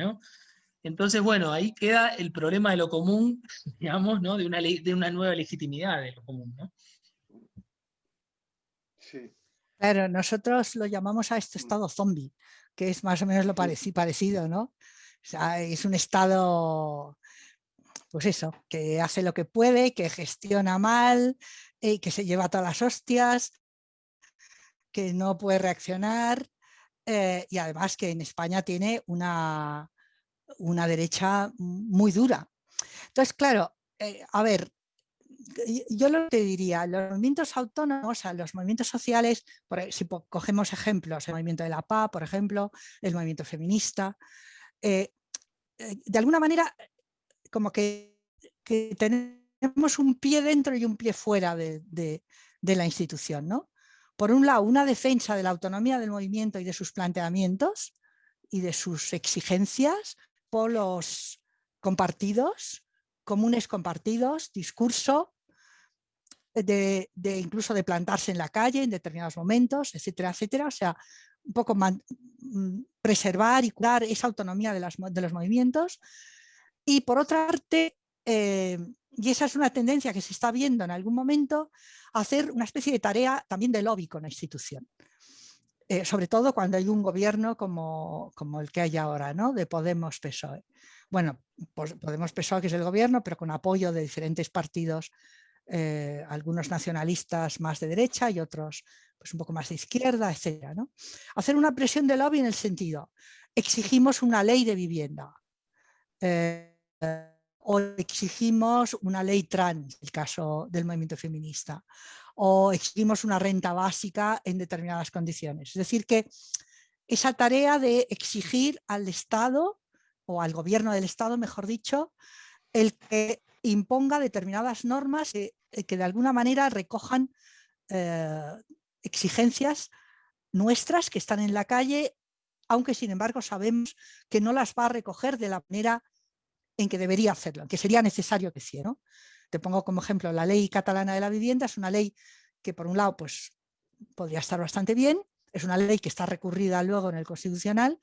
Entonces, bueno, ahí queda el problema de lo común, digamos, ¿no? de, una de una nueva legitimidad de lo común. Sí. Claro, nosotros lo llamamos a este estado zombie, que es más o menos lo parecido, ¿no? es un estado pues eso, que hace lo que puede, que gestiona mal, y que se lleva todas las hostias, que no puede reaccionar eh, y además que en España tiene una, una derecha muy dura. Entonces, claro, eh, a ver, yo lo que diría, los movimientos autónomos, los movimientos sociales, por, si cogemos ejemplos, el movimiento de la PA, por ejemplo, el movimiento feminista, eh, de alguna manera como que, tenemos un pie dentro y un pie fuera de, la institución. ¿no? Por un lado, una defensa de la autonomía del movimiento y de sus planteamientos y de sus exigencias, polos compartidos, comunes compartidos, discurso, de, incluso de plantarse en la calle en determinados momentos, etcétera, etcétera. O sea, un poco mm, preservar y curar esa autonomía de, de los movimientos, y por otra parte, eh, y esa es una tendencia que se está viendo en algún momento, hacer una especie de tarea también de lobby con la institución. Eh, sobre todo cuando hay un gobierno como, como el que hay ahora, ¿no? de Podemos-PSOE. Bueno, pues Podemos-PSOE que es el gobierno, pero con apoyo de diferentes partidos, eh, algunos nacionalistas más de derecha y otros pues un poco más de izquierda, etc. ¿no? Hacer una presión de lobby en el sentido, exigimos una ley de vivienda o exigimos una ley trans, el caso del movimiento feminista, o exigimos una renta básica en determinadas condiciones. Es decir, que esa tarea de exigir al Estado, o al gobierno del Estado, mejor dicho, el que imponga determinadas normas que, de alguna manera recojan exigencias nuestras que están en la calle, aunque sin embargo sabemos que no las va a recoger de la manera en que debería hacerlo, en que sería necesario que hiciera. Te pongo como ejemplo la ley catalana de la vivienda, es una ley que por un lado pues, podría estar bastante bien, es una ley que está recurrida luego en el Constitucional,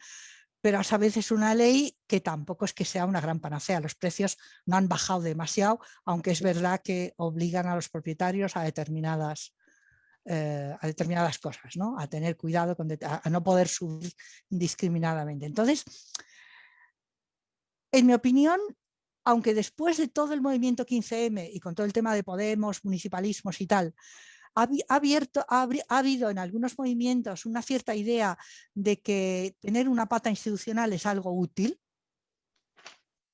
pero a veces es una ley que tampoco es que sea una gran panacea. Los precios no han bajado demasiado, aunque es verdad que obligan a los propietarios a determinadas, eh, a determinadas cosas, ¿no? a tener cuidado, con a no poder subir indiscriminadamente. Entonces, en mi opinión, aunque después de todo el movimiento 15M y con todo el tema de Podemos, municipalismos y tal, ha, habido en algunos movimientos una cierta idea de que tener una pata institucional es algo útil,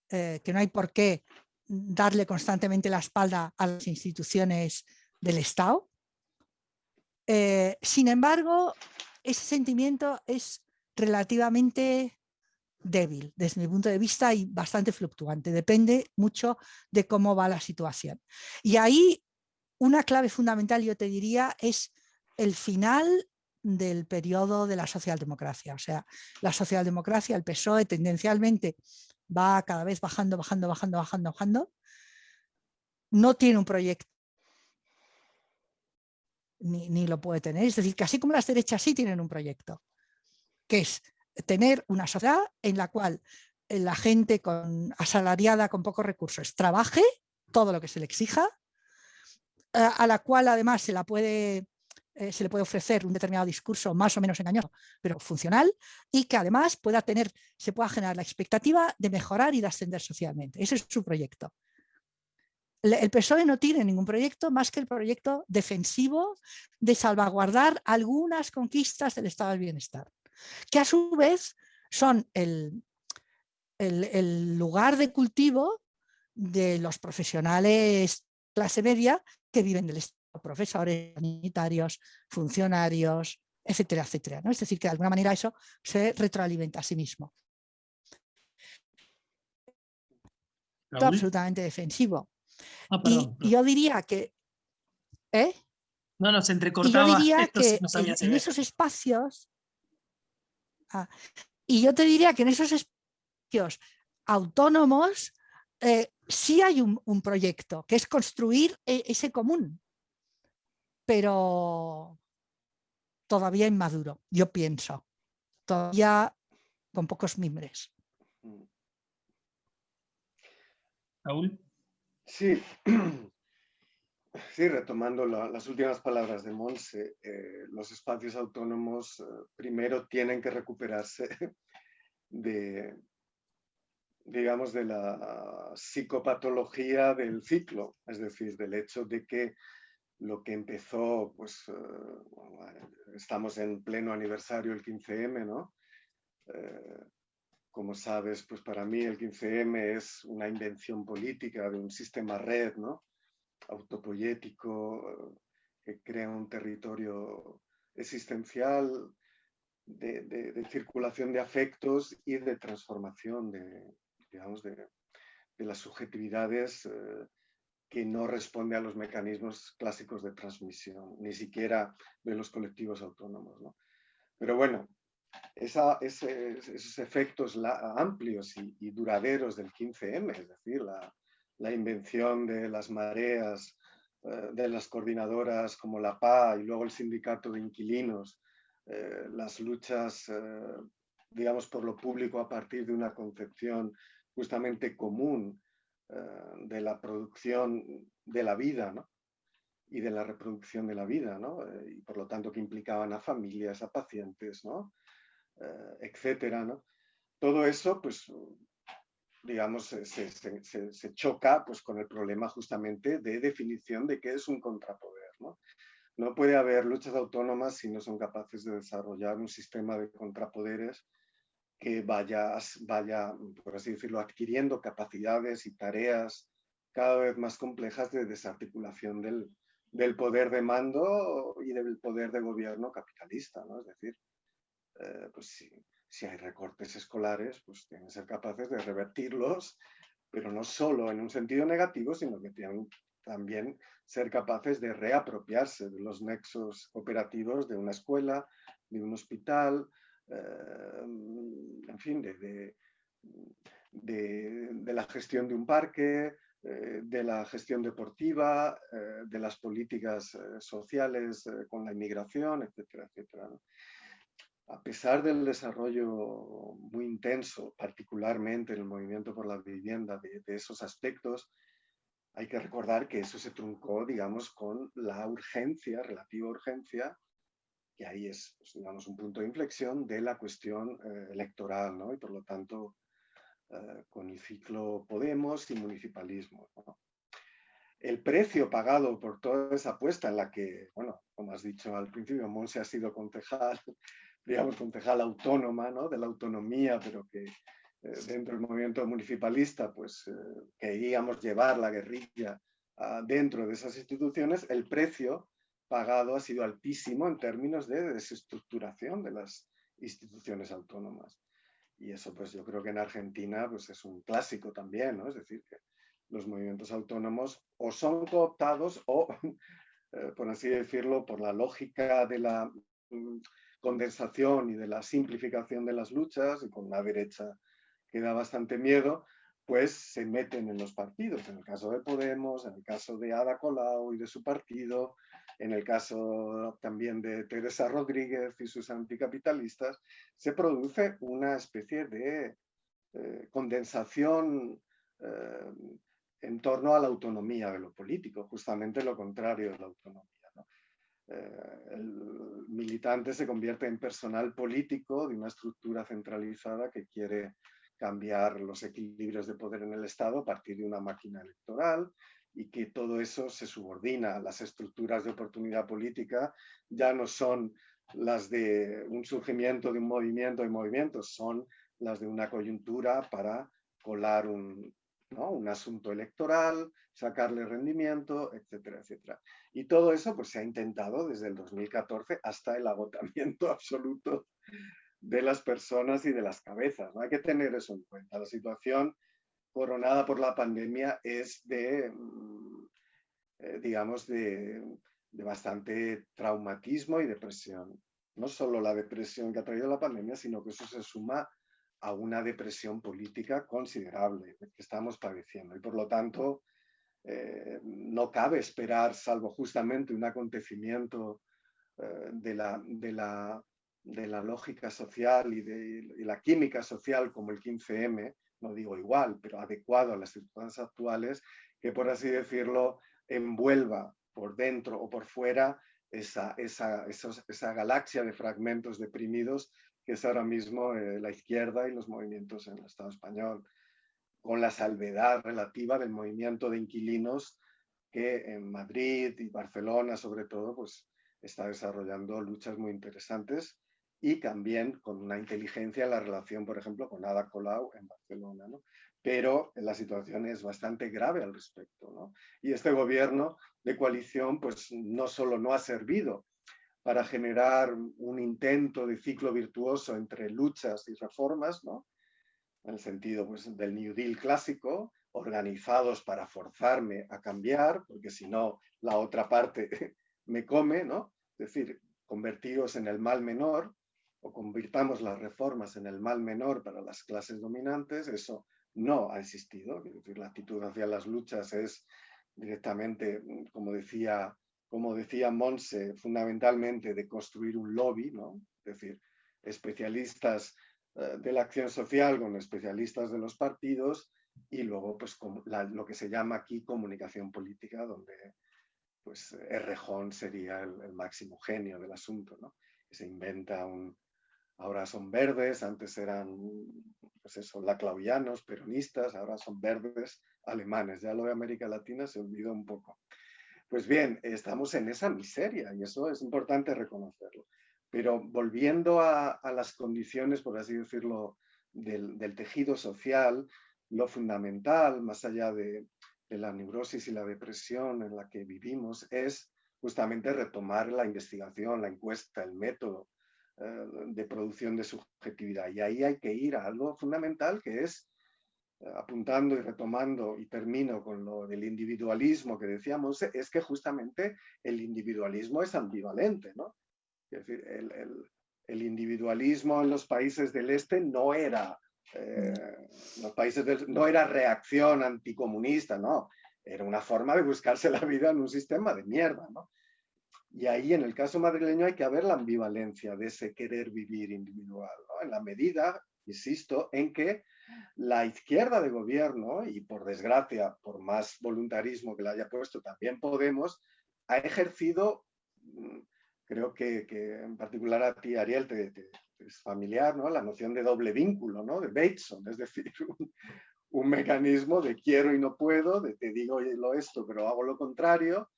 eh, que no hay por qué darle constantemente la espalda a las instituciones del Estado. Eh, sin embargo, ese sentimiento es relativamente débil desde mi punto de vista y bastante fluctuante. Depende mucho de cómo va la situación. Y ahí una clave fundamental, yo te diría, es el final del periodo de la socialdemocracia. O sea, la socialdemocracia, el PSOE tendencialmente va cada vez bajando, bajando, bajando, bajando, bajando. No tiene un proyecto ni, ni, lo puede tener. Es decir, que así como las derechas sí tienen un proyecto, que es tener una sociedad en la cual la gente asalariada con pocos recursos trabaje todo lo que se le exija, eh, a la cual además se, la puede, eh, se le puede ofrecer un determinado discurso más o menos engañoso, pero funcional, y que además pueda tener, se pueda generar la expectativa de mejorar y de ascender socialmente. Ese es su proyecto. El PSOE no tiene ningún proyecto más que el proyecto defensivo de salvaguardar algunas conquistas del estado del bienestar que a su vez son el, el, lugar de cultivo de los profesionales clase media que viven del Estado, profesores, sanitarios, funcionarios, etcétera, etcétera. ¿no? Es decir, que de alguna manera eso se retroalimenta a sí mismo. absolutamente defensivo. Ah, y, yo diría que... ¿eh? No, no, se entrecortaba. Y yo diría que en, esos espacios Ah, y yo te diría que en esos espacios autónomos eh, sí hay un, proyecto, que es construir e, ese común, pero todavía inmaduro, yo pienso, todavía con pocos mimbres. Raúl. Sí, Sí, retomando las últimas palabras de Monse, eh, los espacios autónomos eh, primero tienen que recuperarse de, digamos, de la psicopatología del ciclo, es decir, del hecho de que lo que empezó, pues eh, estamos en pleno aniversario del 15M, ¿no? como sabes, pues para mí el 15M es una invención política de un sistema red, ¿no? Autopoyético que crea un territorio existencial de, circulación de afectos y de transformación de, digamos, de, las subjetividades eh, que no responde a los mecanismos clásicos de transmisión, ni siquiera de los colectivos autónomos. Pero bueno, esos efectos amplios y, duraderos del 15M, es decir, la, la invención de las mareas, eh, de las coordinadoras como la PA y luego el sindicato de inquilinos, eh, las luchas, eh, digamos, por lo público a partir de una concepción justamente común de la producción de la vida, y de la reproducción de la vida, ¿no? y por lo tanto que implicaban a familias, a pacientes, ¿no? etcétera. ¿no? Todo eso pues, digamos, se, choca pues, con el problema justamente de definición de qué es un contrapoder. ¿no? no puede haber luchas autónomas si no son capaces de desarrollar un sistema de contrapoderes que vaya, vaya, por así decirlo, adquiriendo capacidades y tareas cada vez más complejas de desarticulación del, del poder de mando y del poder de gobierno capitalista. ¿no? Es decir, eh, pues sí, si hay recortes escolares, pues tienen que ser capaces de revertirlos pero no solo en un sentido negativo, sino que tienen también ser capaces de reapropiarse de los nexos operativos de una escuela, de un hospital, eh, en fin, de, de, la gestión de un parque, eh, de la gestión deportiva, eh, de las políticas sociales con la inmigración, etcétera, etcétera. A pesar del desarrollo muy intenso, particularmente en el movimiento por la vivienda, de, esos aspectos, hay que recordar que eso se truncó, digamos, con la urgencia, relativa urgencia, que ahí es, pues, digamos, un punto de inflexión de la cuestión eh, electoral, ¿no? Y por lo tanto, eh, con el ciclo Podemos y municipalismo. El precio pagado por toda esa apuesta en la que, bueno, como has dicho al principio, Monse ha sido concejal, digamos, concejal autónoma, ¿no? De la autonomía, pero que eh, dentro del movimiento municipalista, pues eh, queríamos llevar la guerrilla ah, dentro de esas instituciones, el precio pagado ha sido altísimo en términos de desestructuración de las instituciones autónomas. Y eso pues yo creo que en Argentina pues es un clásico también, ¿no? Es decir, que los movimientos autónomos o son cooptados o, eh, por así decirlo, por la lógica de la mm, condensación y de la simplificación de las luchas y con una derecha que da bastante miedo, pues se meten en los partidos. En el caso de Podemos, en el caso de Ada Colau y de su partido, en el caso también de Teresa Rodríguez y sus anticapitalistas, se produce una especie de eh, condensación eh, en torno a la autonomía de lo político, justamente lo contrario de la autonomía. Eh, el militante se convierte en personal político de una estructura centralizada que quiere cambiar los equilibrios de poder en el Estado a partir de una máquina electoral y que todo eso se subordina. Las estructuras de oportunidad política, ya no son las de un surgimiento de un movimiento y movimientos, son las de una coyuntura para colar un, un asunto electoral, sacarle rendimiento, etcétera, etcétera. Y todo eso pues, se ha intentado desde el 2014 hasta el agotamiento absoluto de las personas y de las cabezas. ¿no? Hay que tener eso en cuenta. La situación coronada por la pandemia es de, mm, eh, digamos, de, bastante traumatismo y depresión. No solo la depresión que ha traído la pandemia, sino que eso se suma a una depresión política considerable que estamos padeciendo. Y por lo tanto, eh, no cabe esperar, salvo justamente un acontecimiento eh, de, la, de, la, de la lógica social y de la química social como el 15M, no digo igual, pero adecuado a las circunstancias actuales, que por así decirlo envuelva por dentro o por fuera esa, esa, esa galaxia de fragmentos deprimidos que es ahora mismo eh, la izquierda y los movimientos en el Estado español, con la salvedad relativa del movimiento de inquilinos que en Madrid y Barcelona sobre todo pues está desarrollando luchas muy interesantes y también con una inteligencia en la relación, por ejemplo, con Ada Colau en Barcelona. ¿no? Pero la situación es bastante grave al respecto. ¿no? Y este gobierno de coalición pues, no solo no ha servido para generar un intento de ciclo virtuoso entre luchas y reformas, ¿no? en el sentido pues, del New Deal clásico, organizados para forzarme a cambiar, porque si no, la otra parte me come, ¿no? Es decir, convertidos en el mal menor, o convirtamos las reformas en el mal menor para las clases dominantes, eso no ha existido. la actitud hacia las luchas es directamente, como decía, como decía Monse, fundamentalmente de construir un lobby, ¿no? es decir, especialistas eh, de la acción social con especialistas de los partidos y luego pues lo que se llama aquí comunicación política, donde pues Errejón sería el, máximo genio del asunto, ¿no? se inventa un, ahora son verdes, antes eran, pues eso, laclauianos, peronistas, ahora son verdes alemanes. Ya lo de América Latina se olvidó un poco. Pues bien, estamos en esa miseria y eso es importante reconocerlo. Pero volviendo a, las condiciones, por así decirlo, del, tejido social, lo fundamental, más allá de, la neurosis y la depresión en la que vivimos, es justamente retomar la investigación, la encuesta, el método, eh, de producción de subjetividad. Y ahí hay que ir a algo fundamental que es apuntando y retomando, y termino con lo del individualismo que decíamos, es que justamente el individualismo es ambivalente, ¿no? Es decir, el, individualismo en los países del este no era, eh, los países no era reacción anticomunista, no, era una forma de buscarse la vida en un sistema de mierda, ¿no? Y ahí en el caso madrileño hay que ver la ambivalencia de ese querer vivir individual, ¿no? En la medida, insisto, en que la izquierda de gobierno, y por desgracia, por más voluntarismo que le haya puesto, también Podemos, ha ejercido, mm, creo que, en particular a ti, Ariel, te, es familiar, ¿no? La noción de doble vínculo, ¿no? De Bateson, es decir, un, mecanismo de quiero y no puedo, de te digo lo esto, pero hago lo contrario,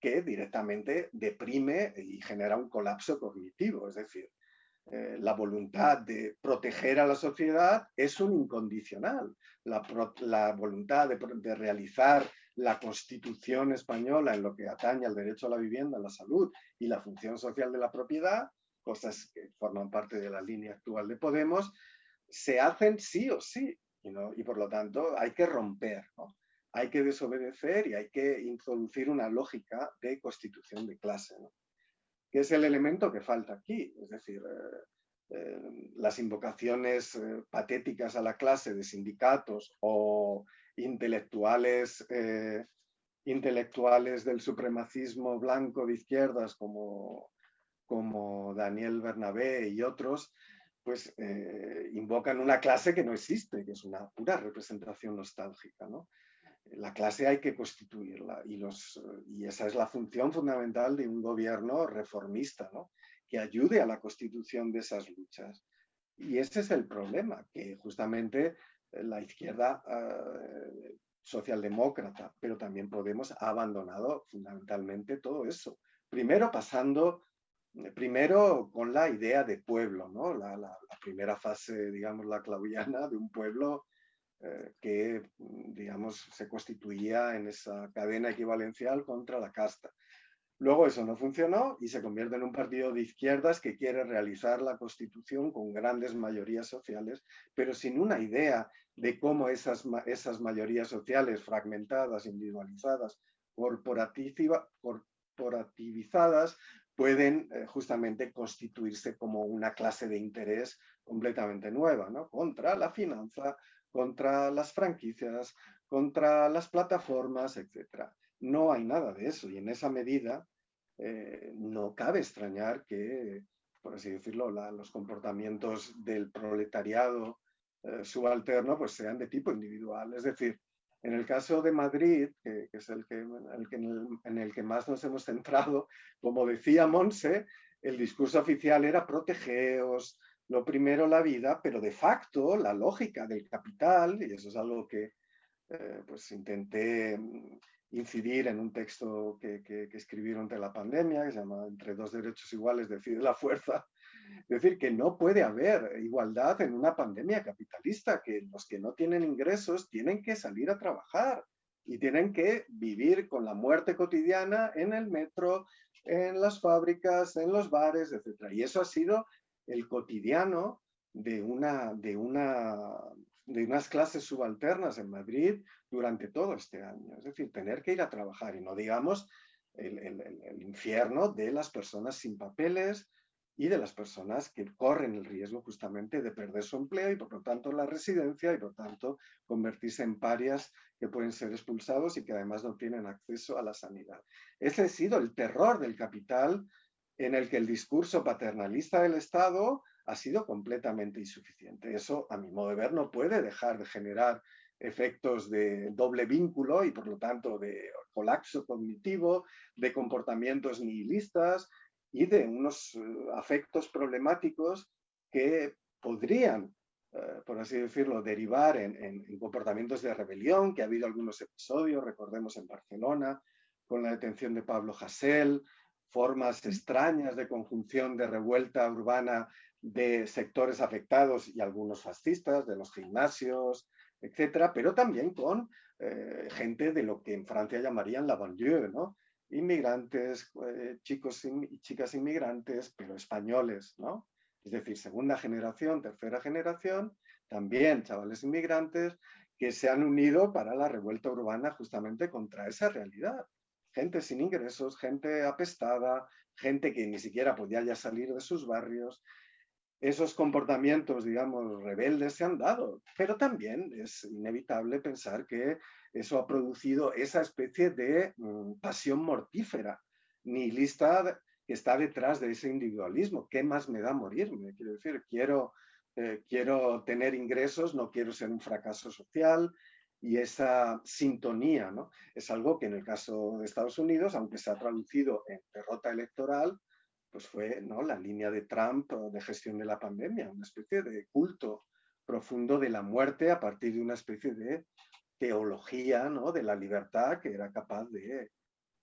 que directamente deprime y genera un colapso cognitivo. Es decir, eh, la voluntad de proteger a la sociedad es un incondicional. La, voluntad de, realizar la Constitución española en lo que atañe al derecho a la vivienda, a la salud y la función social de la propiedad, cosas que forman parte de la línea actual de Podemos, se hacen sí o sí. Y, y por lo tanto hay que romper, hay que desobedecer y hay que introducir una lógica de constitución de clase que es el elemento que falta aquí. Es decir, eh, eh, las invocaciones eh, patéticas a la clase de sindicatos o intelectuales, intelectuales del supremacismo blanco de izquierdas como, como Daniel Bernabé y otros, pues invocan una clase que no existe, que es una pura representación nostálgica. ¿no? La clase hay que constituirla y, los, y esa es la función fundamental de un gobierno reformista, ¿no? que ayude a la constitución de esas luchas. Y ese es el problema, que justamente eh, la izquierda eh, socialdemócrata, pero también Podemos, ha abandonado fundamentalmente todo eso. Primero pasando, eh, primero con la idea de pueblo, ¿no? la, la primera fase, digamos, la claudiana de un pueblo eh, que, mm, digamos, se constituía en esa cadena equivalencial contra la casta. Luego eso no funcionó y se convierte en un partido de izquierdas que quiere realizar la constitución con grandes mayorías sociales, pero sin una idea de cómo esas, esas mayorías sociales fragmentadas, individualizadas, corporativizadas, pueden eh, justamente constituirse como una clase de interés completamente nueva, ¿no? contra la finanza, contra las franquicias, contra las plataformas, etc. No hay nada de eso y en esa medida eh, no cabe extrañar que, por así decirlo, los comportamientos del proletariado eh, subalterno pues sean de tipo individual. Es decir, en el caso de Madrid, que, es el que, en, el, que más nos hemos centrado, como decía Monse, el discurso oficial era protegeos, lo primero la vida, pero de facto la lógica del capital, y eso es algo que eh, pues intenté mm, incidir en un texto que, que, escribieron de la pandemia, que se llama Entre dos derechos iguales decide la fuerza, es decir, que no puede haber igualdad en una pandemia capitalista, que los que no tienen ingresos tienen que salir a trabajar y tienen que vivir con la muerte cotidiana en el metro, en las fábricas, en los bares, etc. Y eso ha sido el cotidiano de, una, de, una, de unas clases subalternas en Madrid durante todo este año. Es decir, tener que ir a trabajar y no digamos el, el, infierno de las personas sin papeles y de las personas que corren el riesgo justamente de perder su empleo y por lo tanto la residencia y por tanto convertirse en parias que pueden ser expulsados y que además no tienen acceso a la sanidad. Ese ha sido el terror del capital en el que el discurso paternalista del Estado ha sido completamente insuficiente. Eso, a mi modo de ver, no puede dejar de generar efectos de doble vínculo y por lo tanto de colapso cognitivo, de comportamientos nihilistas y de unos eh, afectos problemáticos que podrían, eh, por así decirlo, derivar en, en, comportamientos de rebelión, que ha habido algunos episodios, recordemos en Barcelona, con la detención de Pablo Hasél, formas extrañas de conjunción de revuelta urbana de sectores afectados y algunos fascistas, de los gimnasios, etcétera, pero también con eh, gente de lo que en Francia llamarían la banlieue, ¿no? Inmigrantes, eh, chicos y chicas inmigrantes, pero españoles, ¿no? Es decir, segunda generación, tercera generación, también chavales inmigrantes que se han unido para la revuelta urbana justamente contra esa realidad. Gente sin ingresos, gente apestada, gente que ni siquiera podía ya salir de sus barrios. Esos comportamientos, digamos, rebeldes se han dado, pero también es inevitable pensar que eso ha producido esa especie de mm, pasión mortífera, nihilista que está detrás de ese individualismo. ¿Qué más me da morirme? Quiero decir, quiero, eh, quiero tener ingresos, no quiero ser un fracaso social, y esa sintonía ¿no? es algo que en el caso de Estados Unidos, aunque se ha traducido en derrota electoral, pues fue ¿no? la línea de Trump de gestión de la pandemia, una especie de culto profundo de la muerte a partir de una especie de teología ¿no? de la libertad que era capaz de,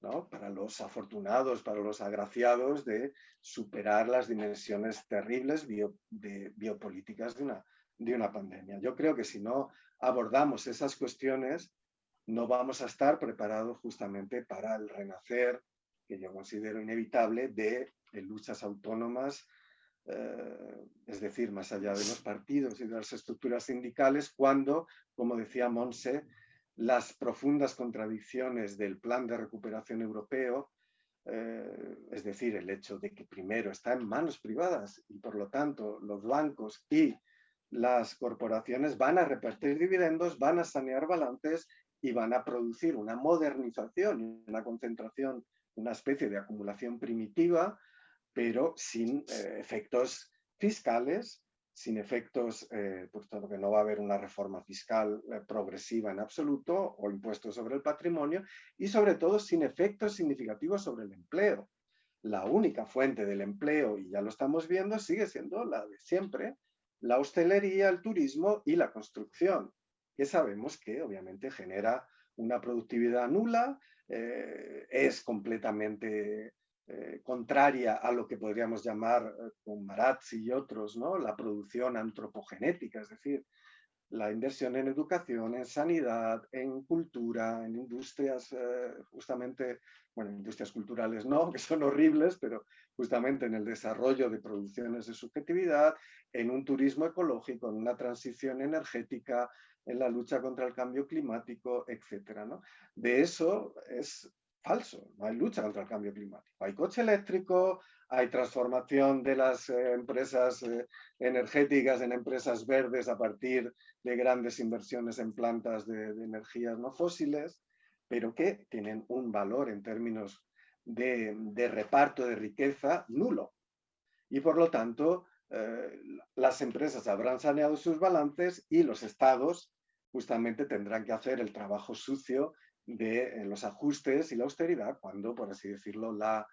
¿no? para los afortunados, para los agraciados, de superar las dimensiones terribles de biopolíticas de una, de una pandemia. Yo creo que si no abordamos esas cuestiones, no vamos a estar preparados justamente para el renacer, que yo considero inevitable, de, luchas autónomas, eh, es decir, más allá de los partidos y de las estructuras sindicales, cuando, como decía Monse, las profundas contradicciones del plan de recuperación europeo, eh, es decir, el hecho de que primero está en manos privadas y por lo tanto los bancos y las corporaciones van a repartir dividendos, van a sanear balances y van a producir una modernización una concentración, una especie de acumulación primitiva, pero sin eh, efectos fiscales, sin efectos, eh, tanto que no va a haber una reforma fiscal eh, progresiva en absoluto o impuestos sobre el patrimonio y sobre todo sin efectos significativos sobre el empleo. La única fuente del empleo, y ya lo estamos viendo, sigue siendo la de siempre, la hostelería, el turismo y la construcción, que sabemos que obviamente genera una productividad nula, eh, es completamente eh, contraria a lo que podríamos llamar eh, con Marazzi y otros, ¿no? la producción antropogenética, es decir, la inversión en educación, en sanidad, en cultura, en industrias, eh, justamente, bueno, industrias culturales no, que son horribles, pero justamente en el desarrollo de producciones de subjetividad, en un turismo ecológico, en una transición energética, en la lucha contra el cambio climático, etc. ¿no? De eso es falso, no hay lucha contra el cambio climático. Hay coche eléctrico, hay transformación de las eh, empresas eh, energéticas en empresas verdes a partir de grandes inversiones en plantas de, energías no fósiles, pero que tienen un valor en términos de, reparto de riqueza nulo. Y por lo tanto, eh, las empresas habrán saneado sus balances y los estados justamente tendrán que hacer el trabajo sucio de los ajustes y la austeridad cuando, por así decirlo, la,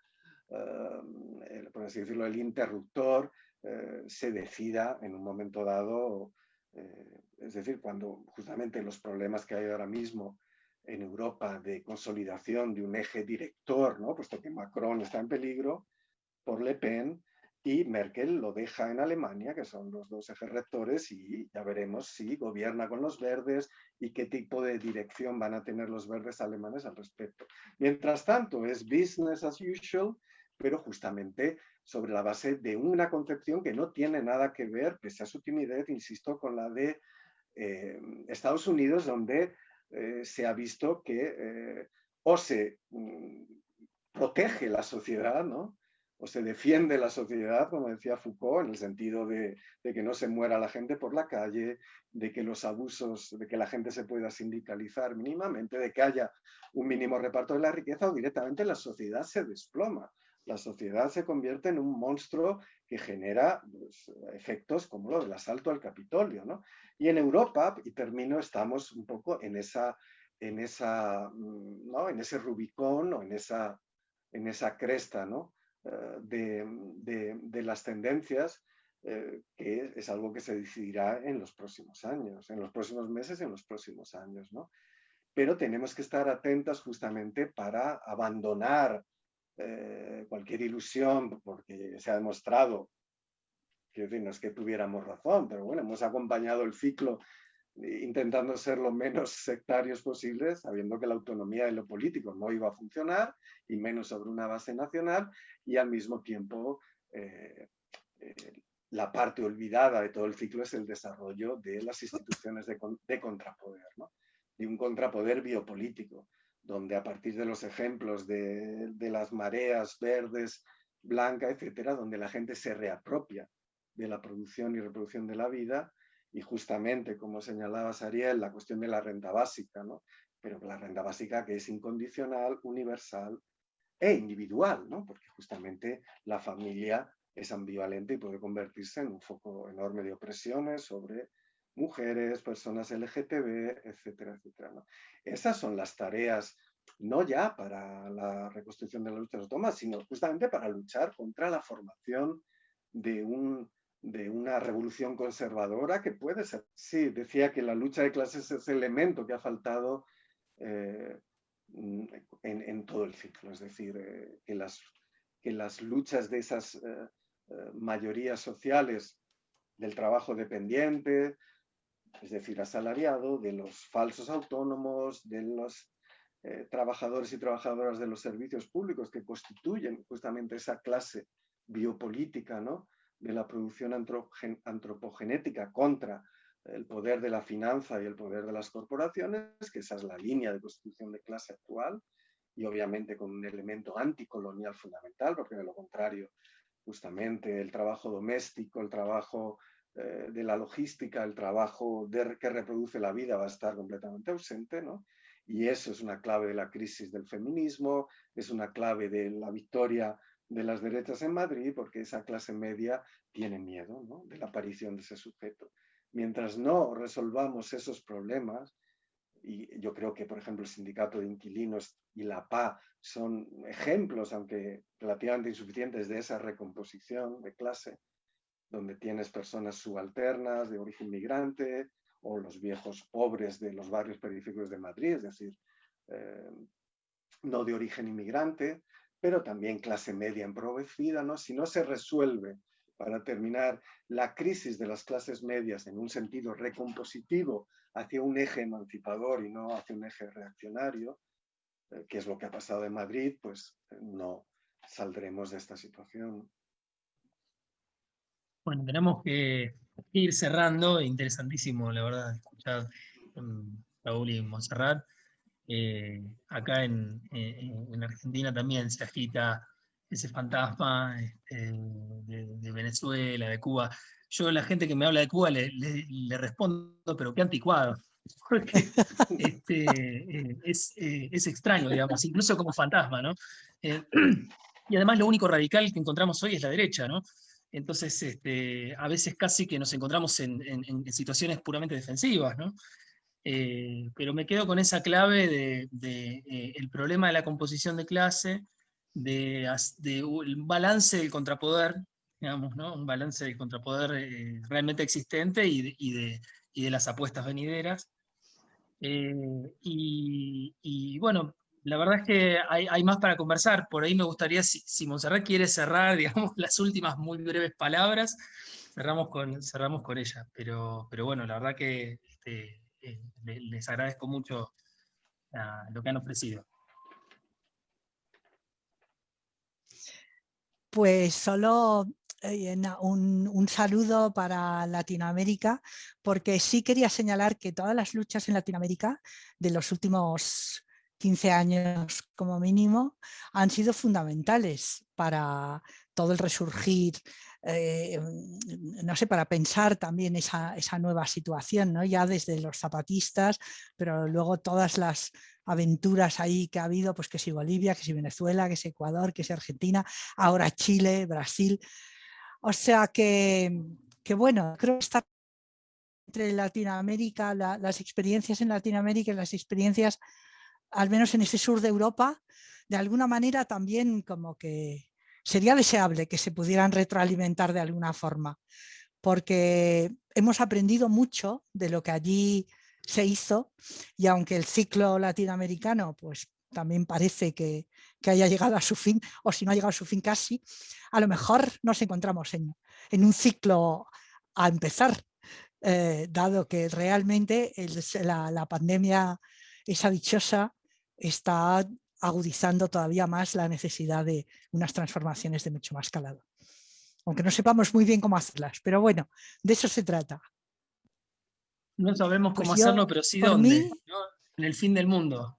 el, por así decirlo, el interruptor eh, se decida en un momento dado, eh, es decir, cuando justamente los problemas que hay ahora mismo en Europa de consolidación de un eje director, ¿no? puesto que Macron está en peligro por Le Pen y Merkel lo deja en Alemania, que son los dos ejes rectores, y ya veremos si gobierna con los verdes y qué tipo de dirección van a tener los verdes alemanes al respecto. Mientras tanto, es business as usual pero justamente sobre la base de una concepción que no tiene nada que ver, pese a su timidez, insisto, con la de eh, Estados Unidos, donde eh, se ha visto que eh, o se mm, protege la sociedad, ¿no? O se defiende la sociedad, como decía Foucault, en el sentido de, que no se muera la gente por la calle, de que los abusos, de que la gente se pueda sindicalizar mínimamente, de que haya un mínimo reparto de la riqueza o directamente la sociedad se desploma la sociedad se convierte en un monstruo que genera pues, efectos como lo del asalto al Capitolio. ¿no? Y en Europa, y termino, estamos un poco en, esa, en, esa, mm, ¿no? en ese Rubicón o en esa, en esa cresta ¿no? Eh, de, de, las tendencias eh, que es algo que se decidirá en los próximos años, en los próximos meses, en los próximos años. ¿no? Pero tenemos que estar atentas justamente para abandonar eh, cualquier ilusión, porque se ha demostrado, que no es que tuviéramos razón, pero bueno, hemos acompañado el ciclo intentando ser lo menos sectarios posibles, sabiendo que la autonomía de lo político no iba a funcionar, y menos sobre una base nacional, y al mismo tiempo eh, eh, la parte olvidada de todo el ciclo es el desarrollo de las instituciones de, contrapoder, de un contrapoder biopolítico, donde a partir de los ejemplos de, de las mareas verdes, blancas, etcétera, donde la gente se reapropia de la producción y reproducción de la vida y justamente, como señalaba Sariel, la cuestión de la renta básica, ¿no? pero la renta básica que es incondicional, universal e individual, ¿no? porque justamente la familia es ambivalente y puede convertirse en un foco enorme de opresiones sobre mujeres, personas LGTB, etcétera, etcétera. Esas son las tareas, no ya para la reconstrucción de la lucha de los sino justamente para luchar contra la formación de, un, de una revolución conservadora que puede ser. Sí, decía que la lucha de clases es el elemento que ha faltado eh, en, todo el ciclo, es decir, eh, que, las, que las luchas de esas eh, mayorías sociales del trabajo dependiente, es decir, asalariado, de los falsos autónomos, de los trabajadores y trabajadoras de los servicios públicos que constituyen justamente esa clase biopolítica ¿no? De la producción antropogenética contra el poder de la finanza y el poder de las corporaciones, que esa es la línea de constitución de clase actual, y obviamente con un elemento anticolonial fundamental, porque de lo contrario justamente el trabajo doméstico, el trabajo eh, de la logística, el trabajo que reproduce la vida va a estar completamente ausente, ¿no? Y eso es una clave de la crisis del feminismo, es una clave de la victoria de las derechas en Madrid, porque esa clase media tiene miedo ¿no? de la aparición de ese sujeto. Mientras no resolvamos esos problemas, y yo creo que, por ejemplo, el sindicato de inquilinos y la PA son ejemplos, aunque relativamente insuficientes, de esa recomposición de clase, donde tienes personas subalternas de origen migrante o los viejos pobres de los barrios periféricos de Madrid, es decir, eh, no de origen inmigrante, pero también clase media empobrecida, ¿no? Si no se resuelve para terminar la crisis de las clases medias en un sentido recompositivo hacia un eje emancipador y no hacia un eje reaccionario, eh, que es lo que ha pasado en Madrid, pues eh, no saldremos de esta situación. Bueno, tenemos que ir cerrando, interesantísimo la verdad escuchar mm, Raúl y Monserrat. Eh, acá en, Argentina también se agita ese fantasma este, de, Venezuela, de Cuba. Yo la gente que me habla de Cuba le, respondo, pero qué anticuado. porque este, eh, eh, es, extraño, digamos, incluso como fantasma, ¿no? Eh, y además lo único radical que encontramos hoy es la derecha, ¿no? Entonces, este, a veces casi que nos encontramos en, situaciones puramente defensivas, ¿no? Pero me quedo con esa clave del de, el problema de la composición de clase, de, de balance del contrapoder, digamos, ¿no? un balance del contrapoder realmente existente y de, y de las apuestas venideras. Eh, y, bueno, la verdad es que hay, más para conversar. Por ahí me gustaría, si, si Montserrat quiere cerrar, digamos, las últimas muy breves palabras, cerramos con, cerramos con ella. Pero, pero bueno, la verdad que este, les agradezco mucho lo que han ofrecido. Pues solo eh, un, saludo para Latinoamérica, porque sí quería señalar que todas las luchas en Latinoamérica de los últimos 15 años como mínimo han sido fundamentales para todo el resurgir, eh, no sé, para pensar también esa, nueva situación, ¿no? ya desde los zapatistas, pero luego todas las aventuras ahí que ha habido, pues que si Bolivia, que si Venezuela, que si Ecuador, que si Argentina, ahora Chile, Brasil, o sea que, bueno, creo que está entre Latinoamérica, las experiencias en Latinoamérica y las experiencias, al menos en ese sur de Europa, de alguna manera también como que sería deseable que se pudieran retroalimentar de alguna forma, porque hemos aprendido mucho de lo que allí se hizo y aunque el ciclo latinoamericano pues también parece que, haya llegado a su fin, o si no ha llegado a su fin casi, a lo mejor nos encontramos en, un ciclo a empezar, eh, dado que realmente la, pandemia, esa dichosa, está agudizando todavía más la necesidad de unas transformaciones de mucho más calado. aunque no sepamos muy bien cómo hacerlas, pero bueno, de eso se trata. No sabemos Pues cómo yo, hacerlo, pero sí dónde. mí- ¿no? En el fin del mundo.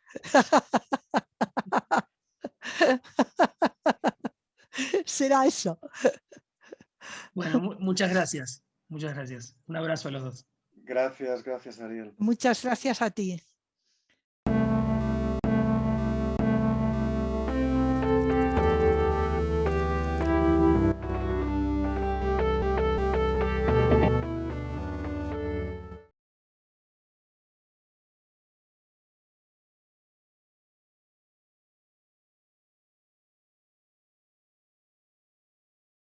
Será eso. Bueno, mu- muchas gracias. Muchas gracias. Un abrazo a los dos. Gracias, gracias Ariel. Muchas gracias a ti.